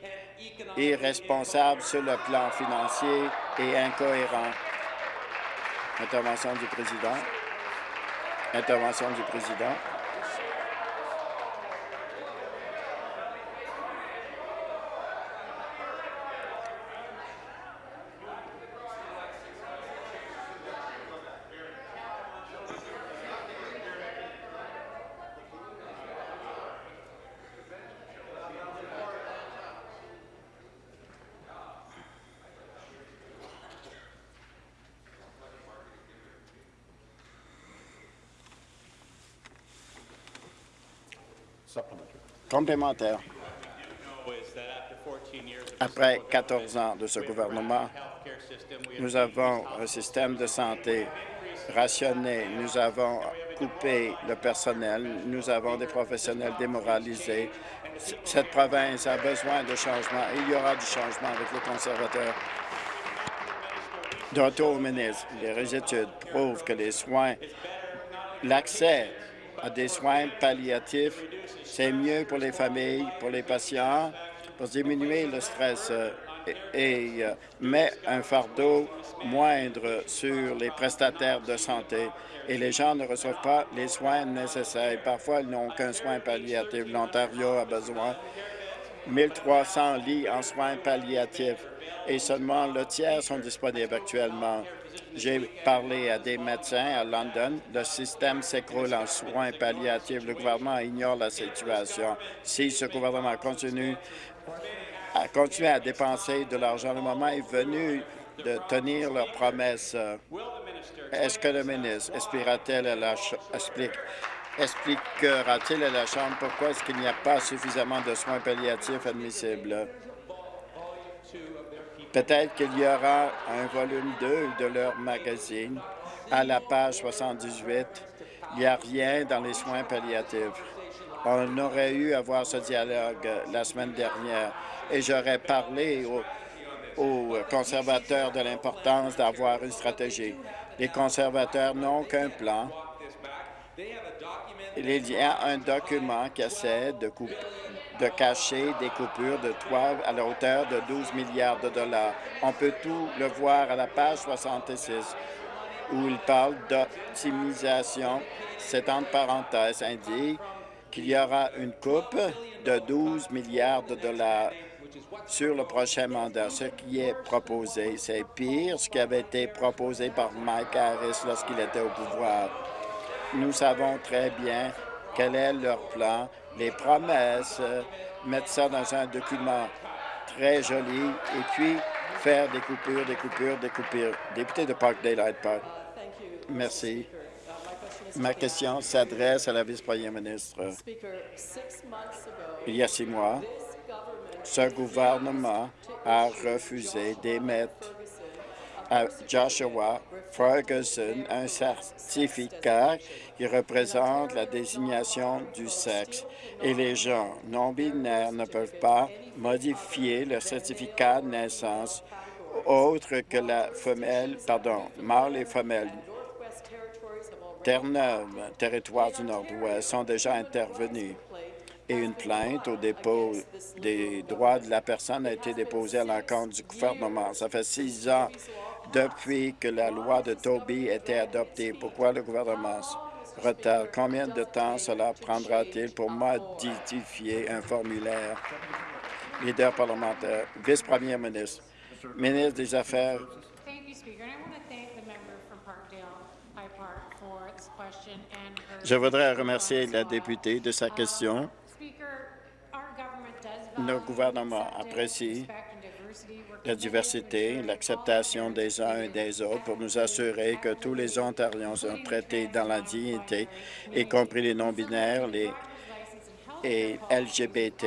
irresponsable sur le plan financier et incohérent. Intervention du président. Intervention du président. Complémentaire. Après 14 ans de ce gouvernement, nous avons un système de santé rationné, nous avons coupé le personnel, nous avons des professionnels démoralisés. Cette province a besoin de changement. Il y aura du changement avec les conservateurs. De retour au ministre, les études prouvent que les soins, l'accès à des soins palliatifs, c'est mieux pour les familles, pour les patients, pour diminuer le stress euh, et, euh, met un fardeau moindre sur les prestataires de santé et les gens ne reçoivent pas les soins nécessaires. Parfois, ils n'ont qu'un soin palliatif. L'Ontario a besoin de 1300 lits en soins palliatifs et seulement le tiers sont disponibles actuellement. J'ai parlé à des médecins à London. Le système s'écroule en soins palliatifs. Le gouvernement ignore la situation. Si ce gouvernement continue à continuer à dépenser de l'argent, le moment est venu de tenir leurs promesses. Est-ce que le ministre expliquera-t-il à la à la Chambre pourquoi est-ce qu'il n'y a pas suffisamment de soins palliatifs admissibles? Peut-être qu'il y aura un volume 2 de leur magazine. À la page 78, il n'y a rien dans les soins palliatifs. On aurait eu à voir ce dialogue la semaine dernière et j'aurais parlé aux, conservateurs de l'importance d'avoir une stratégie. Les conservateurs n'ont qu'un plan. Il y a un document qui essaie de couper de cacher des coupures de à la hauteur de 12 milliards de dollars. On peut tout le voir à la page 66 où il parle d'optimisation. Cette entre parenthèses indique qu'il y aura une coupe de 12 milliards de dollars sur le prochain mandat. Ce qui est proposé, c'est pire ce qui avait été proposé par Mike Harris lorsqu'il était au pouvoir. Nous savons très bien quel est leur plan les promesses, euh, mettre ça dans un document très joli et puis faire des coupures, des coupures, des coupures. Député de Park Daylight Park. Merci. Ma question s'adresse à la vice-première ministre. Il y a six mois, ce gouvernement a refusé d'émettre à Joshua Ferguson un certificat qui représente la désignation du sexe. Et les gens non-binaires ne peuvent pas modifier le certificat de naissance autre que la femelle, pardon, mâle et femelle. Terre-Neuve, territoire du Nord-Ouest, sont déjà intervenus et une plainte au dépôt des droits de la personne a été déposée à l'encontre du gouvernement. Ça fait six ans depuis que la loi de Toby été adoptée. Pourquoi le gouvernement retarde? Combien de temps cela prendra-t-il pour modifier un formulaire? Leader parlementaire, vice-premier ministre, ministre des Affaires Je voudrais remercier la députée de sa question. Notre gouvernement apprécie la diversité, l'acceptation des uns et des autres pour nous assurer que tous les Ontariens sont traités dans la dignité, y compris les non-binaires les, et LGBT.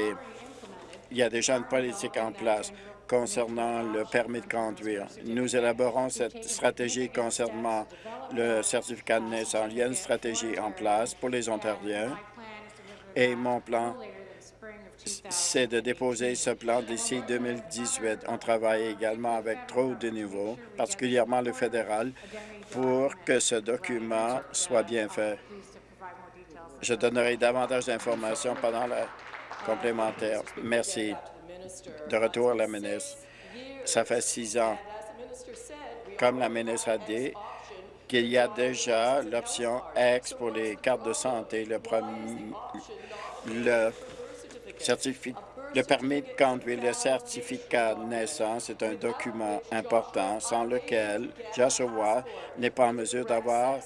Il y a déjà une politique en place concernant le permis de conduire. Nous élaborons cette stratégie concernant le certificat de naissance. Il y a une stratégie en place pour les Ontariens et mon plan c'est de déposer ce plan d'ici 2018. On travaille également avec trop de niveaux, particulièrement le fédéral, pour que ce document soit bien fait. Je donnerai davantage d'informations pendant la complémentaire. Merci. De retour à la ministre. Ça fait six ans, comme la ministre a dit, qu'il y a déjà l'option X pour les cartes de santé. Le, le le permis de conduire, le certificat de naissance est un document important sans lequel Joshua n'est pas en mesure d'avoir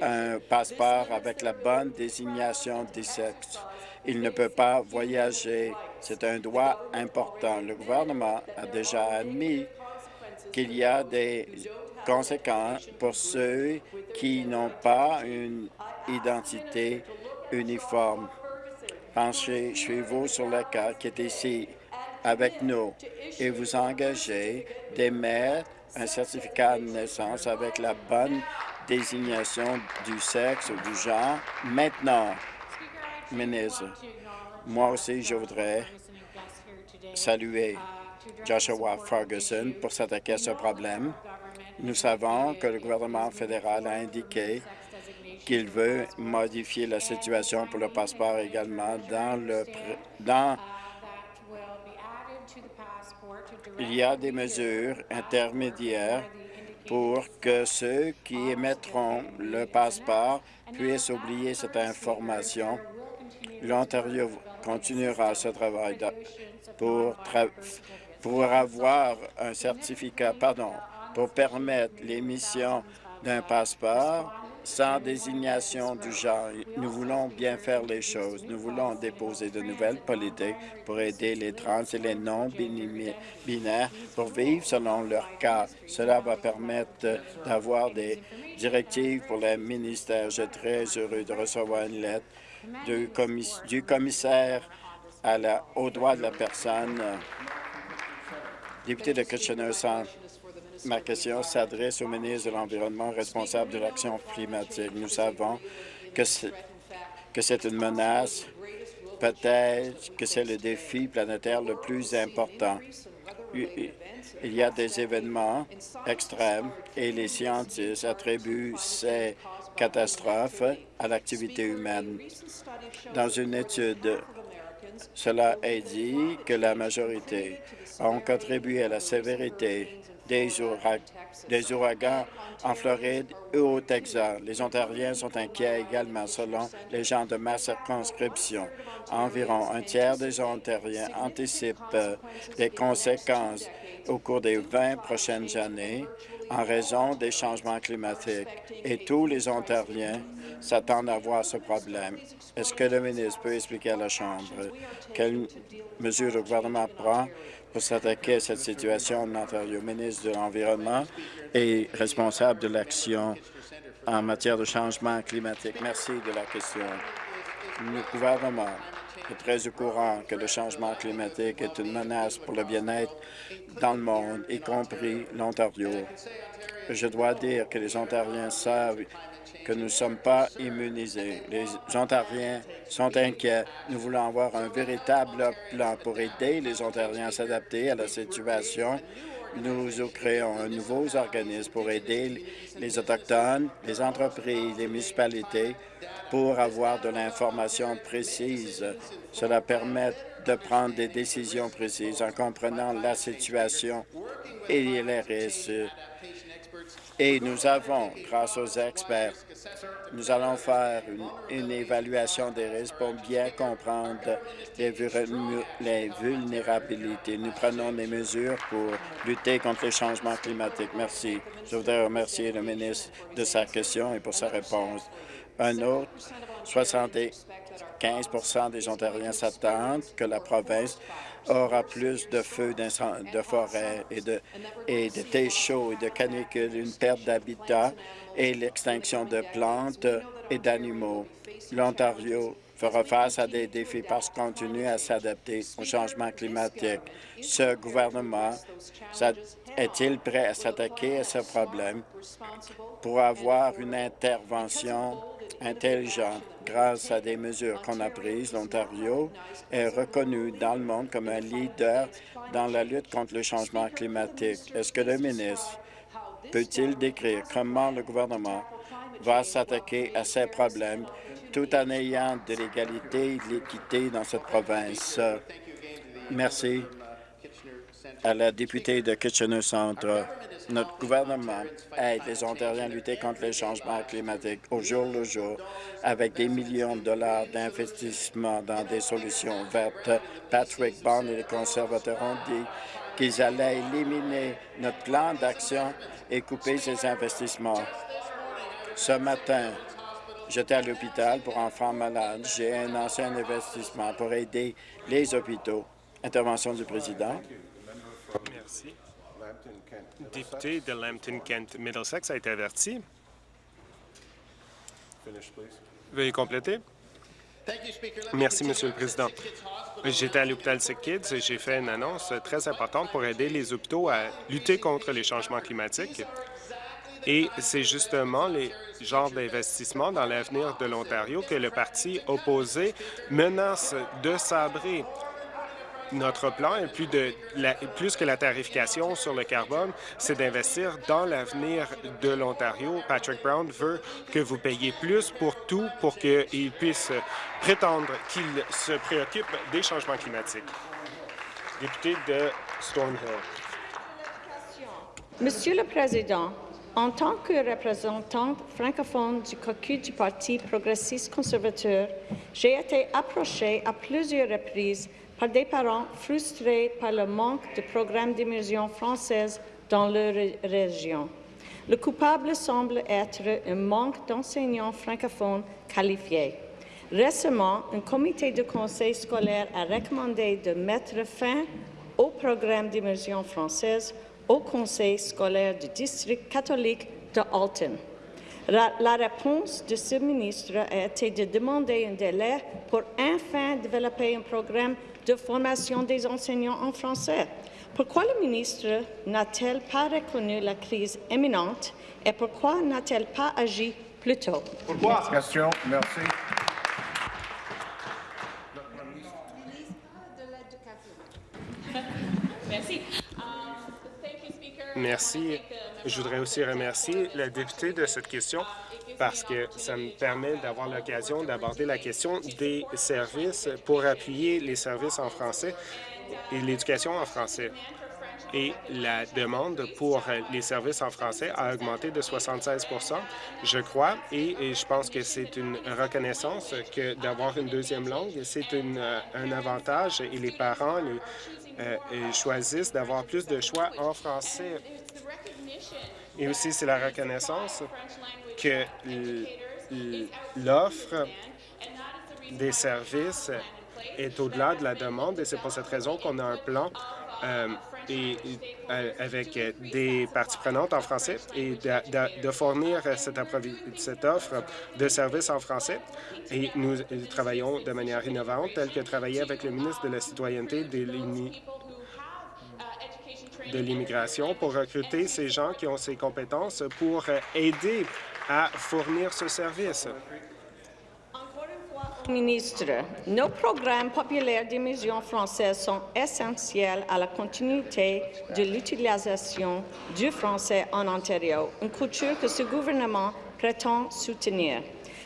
un passeport avec la bonne désignation des sexes. Il ne peut pas voyager. C'est un droit important. Le gouvernement a déjà admis qu'il y a des conséquences pour ceux qui n'ont pas une identité uniforme penchez chez vous sur le cas qui est ici avec nous et vous engagez d'émettre un certificat de naissance avec la bonne désignation du sexe ou du genre maintenant. Ministre, moi aussi, je voudrais saluer Joshua Ferguson pour s'attaquer à ce problème. Nous savons que le gouvernement fédéral a indiqué qu'il veut modifier la situation pour le passeport également dans le dans il y a des mesures intermédiaires pour que ceux qui émettront le passeport puissent oublier cette information. L'Ontario continuera ce travail pour, pour avoir un certificat, pardon, pour permettre l'émission d'un passeport sans désignation du genre. Nous voulons bien faire les choses. Nous voulons déposer de nouvelles politiques pour aider les trans et les non-binaires pour vivre selon leur cas. Cela va permettre d'avoir des directives pour les ministères. Je suis très heureux de recevoir une lettre du, commissaire aux droits de la personne, député de Kitchener-Centre. Ma question s'adresse au ministre de l'Environnement responsable de l'action climatique. Nous savons que c'est une menace, peut-être que c'est le défi planétaire le plus important. Il y a des événements extrêmes et les scientifiques attribuent ces catastrophes à l'activité humaine. Dans une étude, cela est dit que la majorité ont contribué à la sévérité des, ouragans en Floride et au Texas. Les Ontariens sont inquiets également, selon les gens de ma circonscription. Environ un tiers des Ontariens anticipent euh, des conséquences au cours des 20 prochaines années en raison des changements climatiques et tous les Ontariens s'attendent à voir ce problème. Est-ce que le ministre peut expliquer à la Chambre quelles mesures le gouvernement prend pour s'attaquer à cette situation en Ontario. ministre de l'Environnement et responsable de l'action en matière de changement climatique. Merci de la question. Le gouvernement est très au courant que le changement climatique est une menace pour le bien-être dans le monde, y compris l'Ontario. Je dois dire que les Ontariens savent que nous ne sommes pas immunisés. Les Ontariens sont inquiets. Nous voulons avoir un véritable plan pour aider les Ontariens à s'adapter à la situation. Nous créons un nouveau organisme pour aider les Autochtones, les entreprises, les municipalités pour avoir de l'information précise. Cela permet de prendre des décisions précises en comprenant la situation et les risques. Et nous avons, grâce aux experts, nous allons faire une, évaluation des risques pour bien comprendre les, les, vulnérabilités. Nous prenons des mesures pour lutter contre les changements climatiques. Merci. Je voudrais remercier le ministre de sa question et pour sa réponse. Un autre, 75% des Ontariens s'attendent que la province aura plus de feux de forêt et de, et de thé chaud et de canicules, une perte d'habitat et l'extinction de plantes et d'animaux. L'Ontario fera face à des défis parce qu'on continue à s'adapter au changement climatique. Ce gouvernement est-il prêt à s'attaquer à ce problème? Pour avoir une intervention intelligente grâce à des mesures qu'on a prises? L'Ontario est reconnu dans le monde comme un leader dans la lutte contre le changement climatique. Est-ce que le ministre peut-il décrire comment le gouvernement va s'attaquer à ces problèmes tout en ayant de l'égalité et de l'équité dans cette province? Merci à la députée de Kitchener-Centre. Notre gouvernement aide les Ontariens à lutter contre les changements climatiques au jour le jour avec des millions de dollars d'investissement dans des solutions vertes. Patrick Bond et les conservateurs ont dit qu'ils allaient éliminer notre plan d'action et couper ces investissements. Ce matin, j'étais à l'hôpital pour enfants malades. J'ai un ancien investissement pour aider les hôpitaux. Intervention du président. Merci. Député de Lambton-Kent Middlesex a été averti. Veuillez compléter. Merci, Monsieur le Président. J'étais à l'hôpital Sick Kids et j'ai fait une annonce très importante pour aider les hôpitaux à lutter contre les changements climatiques. Et c'est justement les genres d'investissements dans l'avenir de l'Ontario que le parti opposé menace de sabrer. Notre plan plus, que la tarification sur le carbone, c'est d'investir dans l'avenir de l'Ontario. Patrick Brown veut que vous payiez plus pour tout pour qu'il puisse prétendre qu'il se préoccupe des changements climatiques. Député de Stonehill. Monsieur le Président, en tant que représentante francophone du caucus du Parti progressiste conservateur, j'ai été approchée à plusieurs reprises par des parents frustrés par le manque de programmes d'immersion française dans leur région. Le coupable semble être un manque d'enseignants francophones qualifiés. Récemment, un comité de conseil scolaire a recommandé de mettre fin au programme d'immersion française au conseil scolaire du district catholique de Alton. La réponse de ce ministre a été de demander un délai pour enfin développer un programme de formation des enseignants en français. Pourquoi le ministre n'a-t-elle pas reconnu la crise imminente et pourquoi n'a-t-elle pas agi plus tôt? Pourquoi? Question. Merci. Merci. Merci. Je voudrais aussi remercier la députée de cette question parce que ça me permet d'avoir l'occasion d'aborder la question des services pour appuyer les services en français et l'éducation en français. Et la demande pour les services en français a augmenté de 76% je crois, et, je pense que c'est une reconnaissance que d'avoir une deuxième langue, c'est un avantage et les parents euh, choisissent d'avoir plus de choix en français. Et aussi, c'est la reconnaissance que l'offre des services est au-delà de la demande et c'est pour cette raison qu'on a un plan euh, et, euh, avec des parties prenantes en français et de, fournir cette, cette, offre de services en français. Et nous travaillons de manière innovante, telle que travailler avec le ministre de la Citoyenneté de de l'immigration pour recruter ces gens qui ont ces compétences pour aider à fournir ce service. Ministre, nos programmes populaires d'immersion française sont essentiels à la continuité de l'utilisation du français en Ontario, une culture que ce gouvernement prétend soutenir.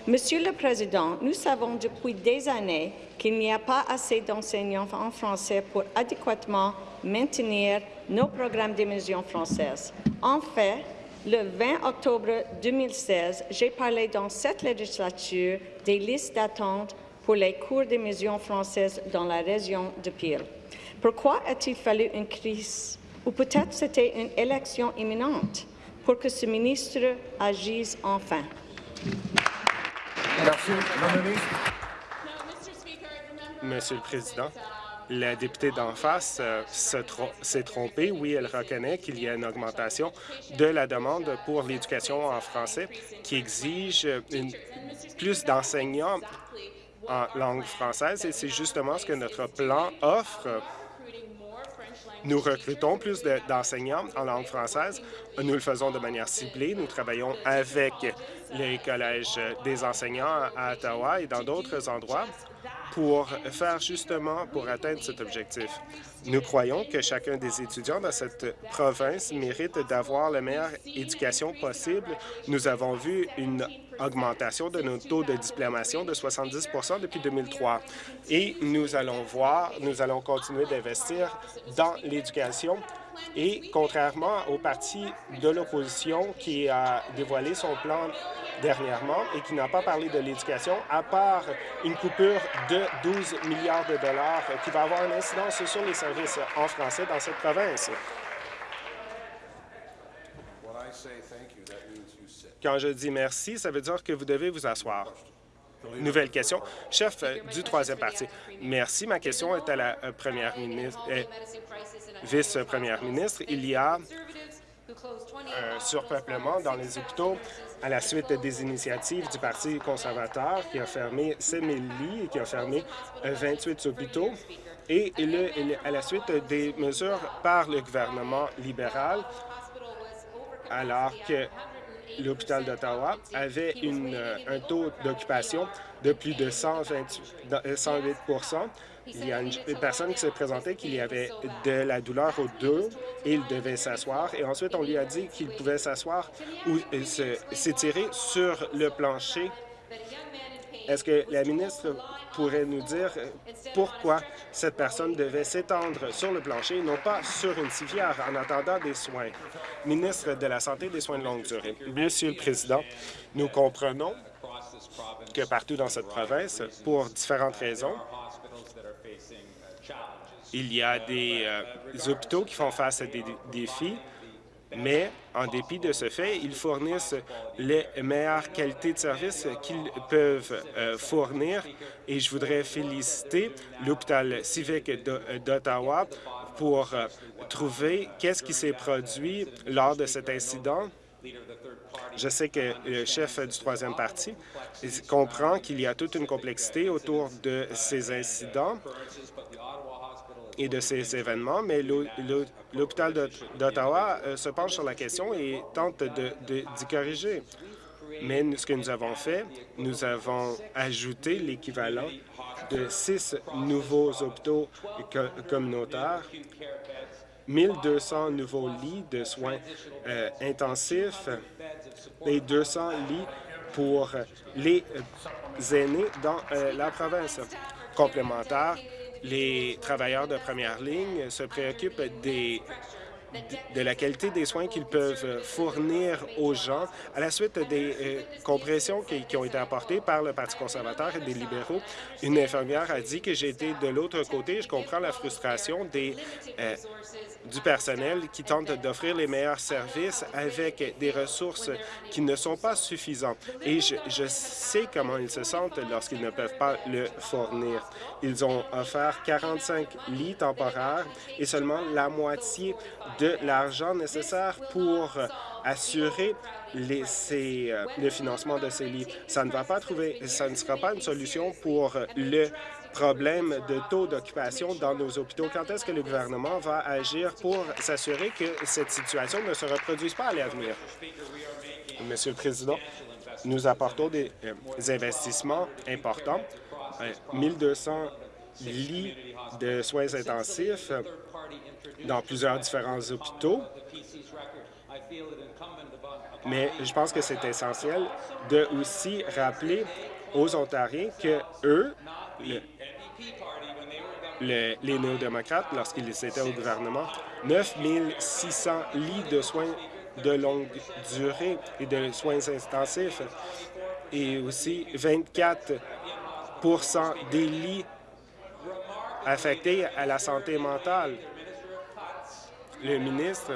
Monsieur le Président, nous savons depuis des années qu'il n'y a pas assez d'enseignants en français pour adéquatement maintenir nos programmes d'immersion française. En fait, le 20 octobre 2016, j'ai parlé dans cette législature des listes d'attente pour les cours d'immersion française dans la région de Peel. Pourquoi a-t-il fallu une crise? Ou peut-être c'était une élection imminente pour que ce ministre agisse enfin? Merci. Monsieur le Président, la députée d'en face euh, s'est trompée. Oui, elle reconnaît qu'il y a une augmentation de la demande pour l'éducation en français qui exige plus d'enseignants en langue française et c'est justement ce que notre plan offre. Nous recrutons plus d'enseignants en langue française. Nous le faisons de manière ciblée. Nous travaillons avec les collèges des enseignants à Ottawa et dans d'autres endroits pour faire justement pour atteindre cet objectif. Nous croyons que chacun des étudiants dans cette province mérite d'avoir la meilleure éducation possible. Nous avons vu une augmentation de nos taux de diplomation de 70% depuis 2003. Et nous allons voir, nous allons continuer d'investir dans l'éducation et contrairement au parti de l'opposition qui a dévoilé son plan dernièrement et qui n'a pas parlé de l'éducation, à part une coupure de 12 milliards de dollars qui va avoir une incidence sur les services en français dans cette province. Quand je dis merci, ça veut dire que vous devez vous asseoir. Nouvelle question. Chef euh, du troisième parti. Merci. Ma question est à la euh, première ministre, euh, vice-première ministre. Il y a un surpeuplement dans les hôpitaux à la suite des initiatives du Parti conservateur qui a fermé 7 000 lits et qui a fermé 28 hôpitaux et à la suite des mesures par le gouvernement libéral alors que l'hôpital d'Ottawa avait une, un taux d'occupation de plus de 128, 108% Il y a une, personne qui s'est présentée qu'il y avait de la douleur au dos et il devait s'asseoir. Et ensuite, on lui a dit qu'il pouvait s'asseoir ou s'étirer sur le plancher. Est-ce que la ministre pourrait nous dire pourquoi cette personne devait s'étendre sur le plancher non pas sur une civière en attendant des soins? Ministre de la Santé et des soins de longue durée. Monsieur le Président, nous comprenons que partout dans cette province, pour différentes raisons, il y a des, euh, hôpitaux qui font face à des défis, mais en dépit de ce fait, ils fournissent les meilleures qualités de service qu'ils peuvent euh, fournir et je voudrais féliciter l'hôpital civique d'Ottawa pour euh, trouver qu'est-ce qui s'est produit lors de cet incident. Je sais que le chef du troisième parti comprend qu'il y a toute une complexité autour de ces incidents et de ces événements, mais l'hôpital d'Ottawa euh, se penche sur la question et tente d'y corriger. Mais ce que nous avons fait, nous avons ajouté l'équivalent de six nouveaux hôpitaux communautaires, 1200 nouveaux lits de soins euh, intensifs et 200 lits pour les aînés dans euh, la province. Complémentaire, les travailleurs de première ligne se préoccupent des de la qualité des soins qu'ils peuvent fournir aux gens à la suite des euh, compressions qui, ont été apportées par le Parti conservateur et des libéraux. Une infirmière a dit que été de l'autre côté. Je comprends la frustration des, euh, du personnel qui tente d'offrir les meilleurs services avec des ressources qui ne sont pas suffisantes. Et je, je sais comment ils se sentent lorsqu'ils ne peuvent pas le fournir. Ils ont offert 45 lits temporaires et seulement la moitié de l'argent nécessaire pour assurer les, euh, le financement de ces lits. Ça ne va pas trouver, ça ne sera pas une solution pour le problème de taux d'occupation dans nos hôpitaux. Quand est-ce que le gouvernement va agir pour s'assurer que cette situation ne se reproduise pas à l'avenir? Monsieur le Président, nous apportons des, euh, investissements importants, 1200 euh, lits de soins intensifs dans plusieurs différents hôpitaux, mais je pense que c'est essentiel de aussi rappeler aux Ontariens que eux, les néo-démocrates, lorsqu'ils étaient au gouvernement, 9 600 lits de soins de longue durée et de soins intensifs et aussi 24% des lits affectés à la santé mentale. Le ministre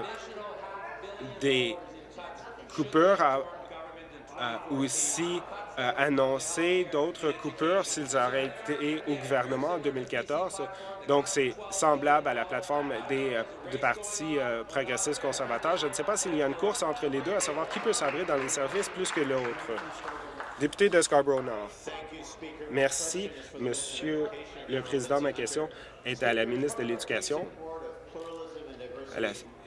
des coupures a, aussi euh, annoncé d'autres coupures s'ils auraient été au gouvernement en 2014. Donc, c'est semblable à la plateforme des, euh, du Parti euh, progressiste conservateur. Je ne sais pas s'il y a une course entre les deux, à savoir qui peut sabrer dans les services plus que l'autre. Député de Scarborough-Nord. Merci, Monsieur le Président. Ma question est à la ministre de l'Éducation.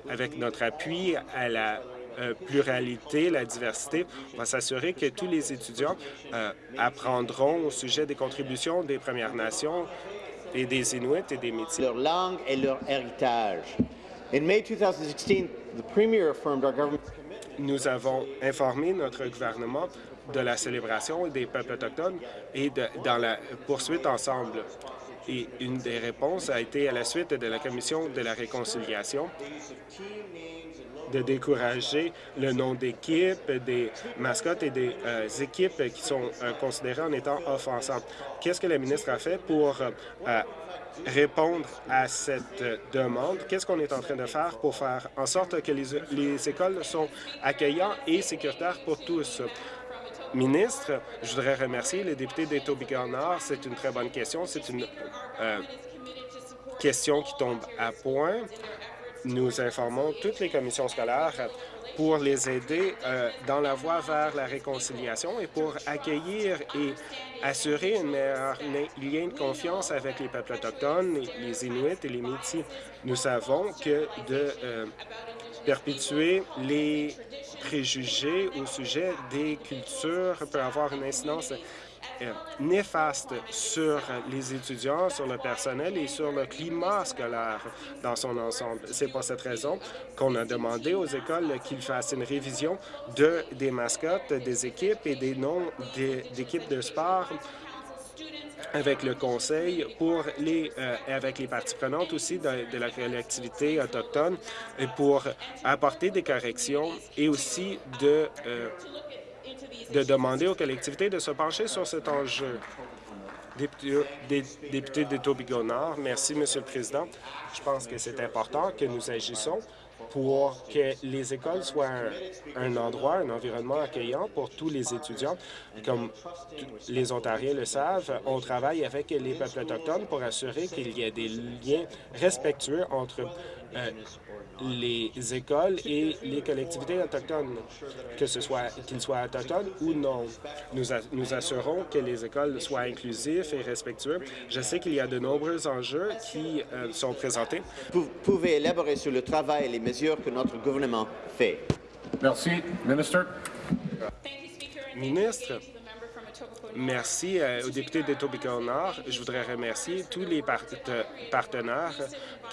Avec notre appui à la euh, pluralité, la diversité. On va s'assurer que tous les étudiants euh, apprendront au sujet des contributions des Premières Nations et des Inuits et des Métis. Leur langue et leur héritage. In May 2016, the Premier affirmed our government nous avons informé notre gouvernement de la célébration des peuples autochtones et dans la poursuite ensemble. Et une des réponses a été à la suite de la Commission de la réconciliation de décourager le nom d'équipe, des mascottes et des euh, équipes qui sont euh, considérées en étant offensantes. Qu'est-ce que la ministre a fait pour euh, répondre à cette demande? Qu'est-ce qu'on est en train de faire pour faire en sorte que les, les écoles sont accueillantes et sécuritaires pour tous? Ministre, je voudrais remercier les députés d'Etobicoke-Nord. C'est une très bonne question. C'est une question qui tombe à point nous informons toutes les commissions scolaires pour les aider euh, dans la voie vers la réconciliation et pour accueillir et assurer un meilleur lien de confiance avec les peuples autochtones, les Inuits et les Métis. Nous savons que de euh, perpétuer les préjugés au sujet des cultures peut avoir une incidence euh, néfaste sur les étudiants, sur le personnel et sur le climat scolaire dans son ensemble. C'est pour cette raison qu'on a demandé aux écoles qu'ils fassent une révision de, des mascottes des équipes et des noms d'équipes de sport avec le conseil pour les euh, avec les parties prenantes aussi de, la collectivité autochtone pour apporter des corrections et aussi de euh, de demander aux collectivités de se pencher sur cet enjeu. Député, de Tobigo Nord, merci, Monsieur le Président. Je pense que c'est important que nous agissons pour que les écoles soient un, endroit, un environnement accueillant pour tous les étudiants. Comme les Ontariens le savent, on travaille avec les peuples autochtones pour assurer qu'il y ait des liens respectueux entre euh, les écoles et les collectivités autochtones, que ce soit qu'ils soient autochtones ou non. Nous, nous assurons que les écoles soient inclusifs et respectueux. Je sais qu'il y a de nombreux enjeux qui euh, sont présentés. Vous pouvez élaborer sur le travail et les mesures que notre gouvernement fait. Merci. Ministre. Ministre, Merci euh, aux députés de Tobico Nord. Je voudrais remercier tous les partenaires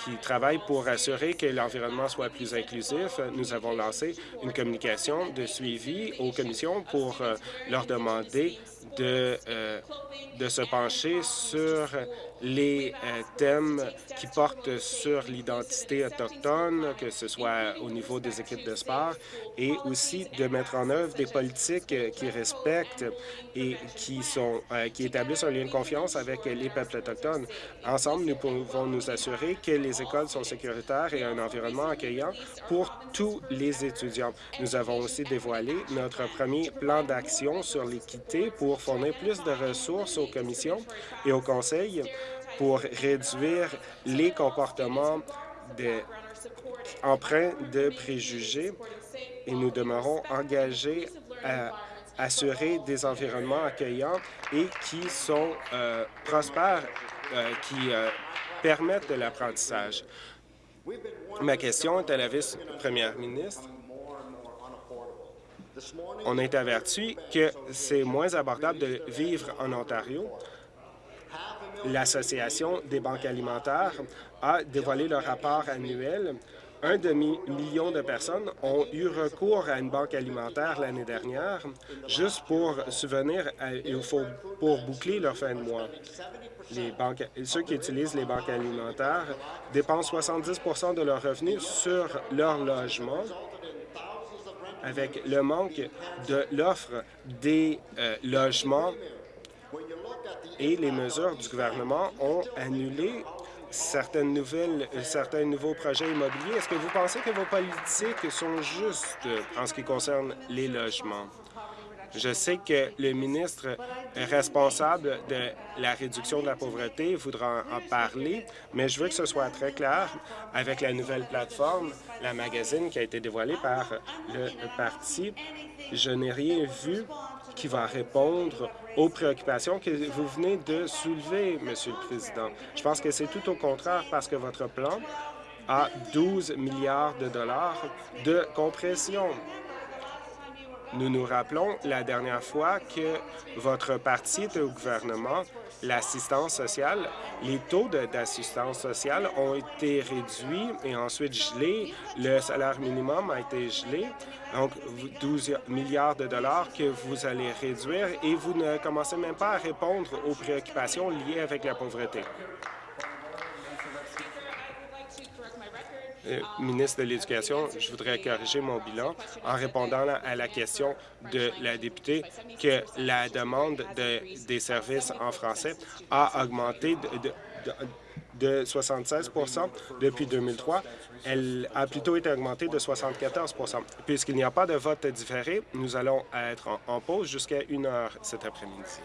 qui travaillent pour assurer que l'environnement soit plus inclusif. Nous avons lancé une communication de suivi aux commissions pour euh, leur demander de, euh, de se pencher sur les euh, thèmes qui portent sur l'identité autochtone, que ce soit au niveau des équipes de sport, et aussi de mettre en œuvre des politiques qui respectent et qui, sont, qui établissent un lien de confiance avec les peuples autochtones. Ensemble, nous pouvons nous assurer que les écoles sont sécuritaires et un environnement accueillant pour tous les étudiants. Nous avons aussi dévoilé notre premier plan d'action sur l'équité pour fournir plus de ressources aux commissions et au Conseil pour réduire les comportements de, empreints de préjugés et nous demeurons engagés à assurer des environnements accueillants et qui sont euh, prospères, euh, qui euh, permettent de l'apprentissage. Ma question est à la vice-première ministre. On est averti que c'est moins abordable de vivre en Ontario. L'Association des banques alimentaires a dévoilé le rapport annuel. Un demi-million de personnes ont eu recours à une banque alimentaire l'année dernière juste pour subvenir pour boucler leur fin de mois. Les banques, ceux qui utilisent les banques alimentaires dépensent 70% de leurs revenus sur leur logement avec le manque de l'offre des euh, logements et les mesures du gouvernement ont annulé certaines nouvelles, euh, certains nouveaux projets immobiliers. Est-ce que vous pensez que vos politiques sont justes en ce qui concerne les logements? Je sais que le ministre responsable de la réduction de la pauvreté voudra en parler, mais je veux que ce soit très clair avec la nouvelle plateforme, la magazine qui a été dévoilée par le parti. Je n'ai rien vu qui va répondre aux préoccupations que vous venez de soulever, Monsieur le Président. Je pense que c'est tout au contraire parce que votre plan a 12 milliards de dollars de compression nous nous rappelons la dernière fois que votre parti était au gouvernement, l'assistance sociale, les taux d'assistance sociale ont été réduits et ensuite gelés. Le salaire minimum a été gelé, donc 12 milliards de dollars que vous allez réduire et vous ne commencez même pas à répondre aux préoccupations liées avec la pauvreté. Euh, ministre de l'Éducation, je voudrais corriger mon bilan en répondant à la question de la députée que la demande de, des services en français a augmenté de, de, 76 depuis 2003. Elle a plutôt été augmentée de 74% Puisqu'il n'y a pas de vote différé, nous allons être en, en pause jusqu'à une heure cet après-midi.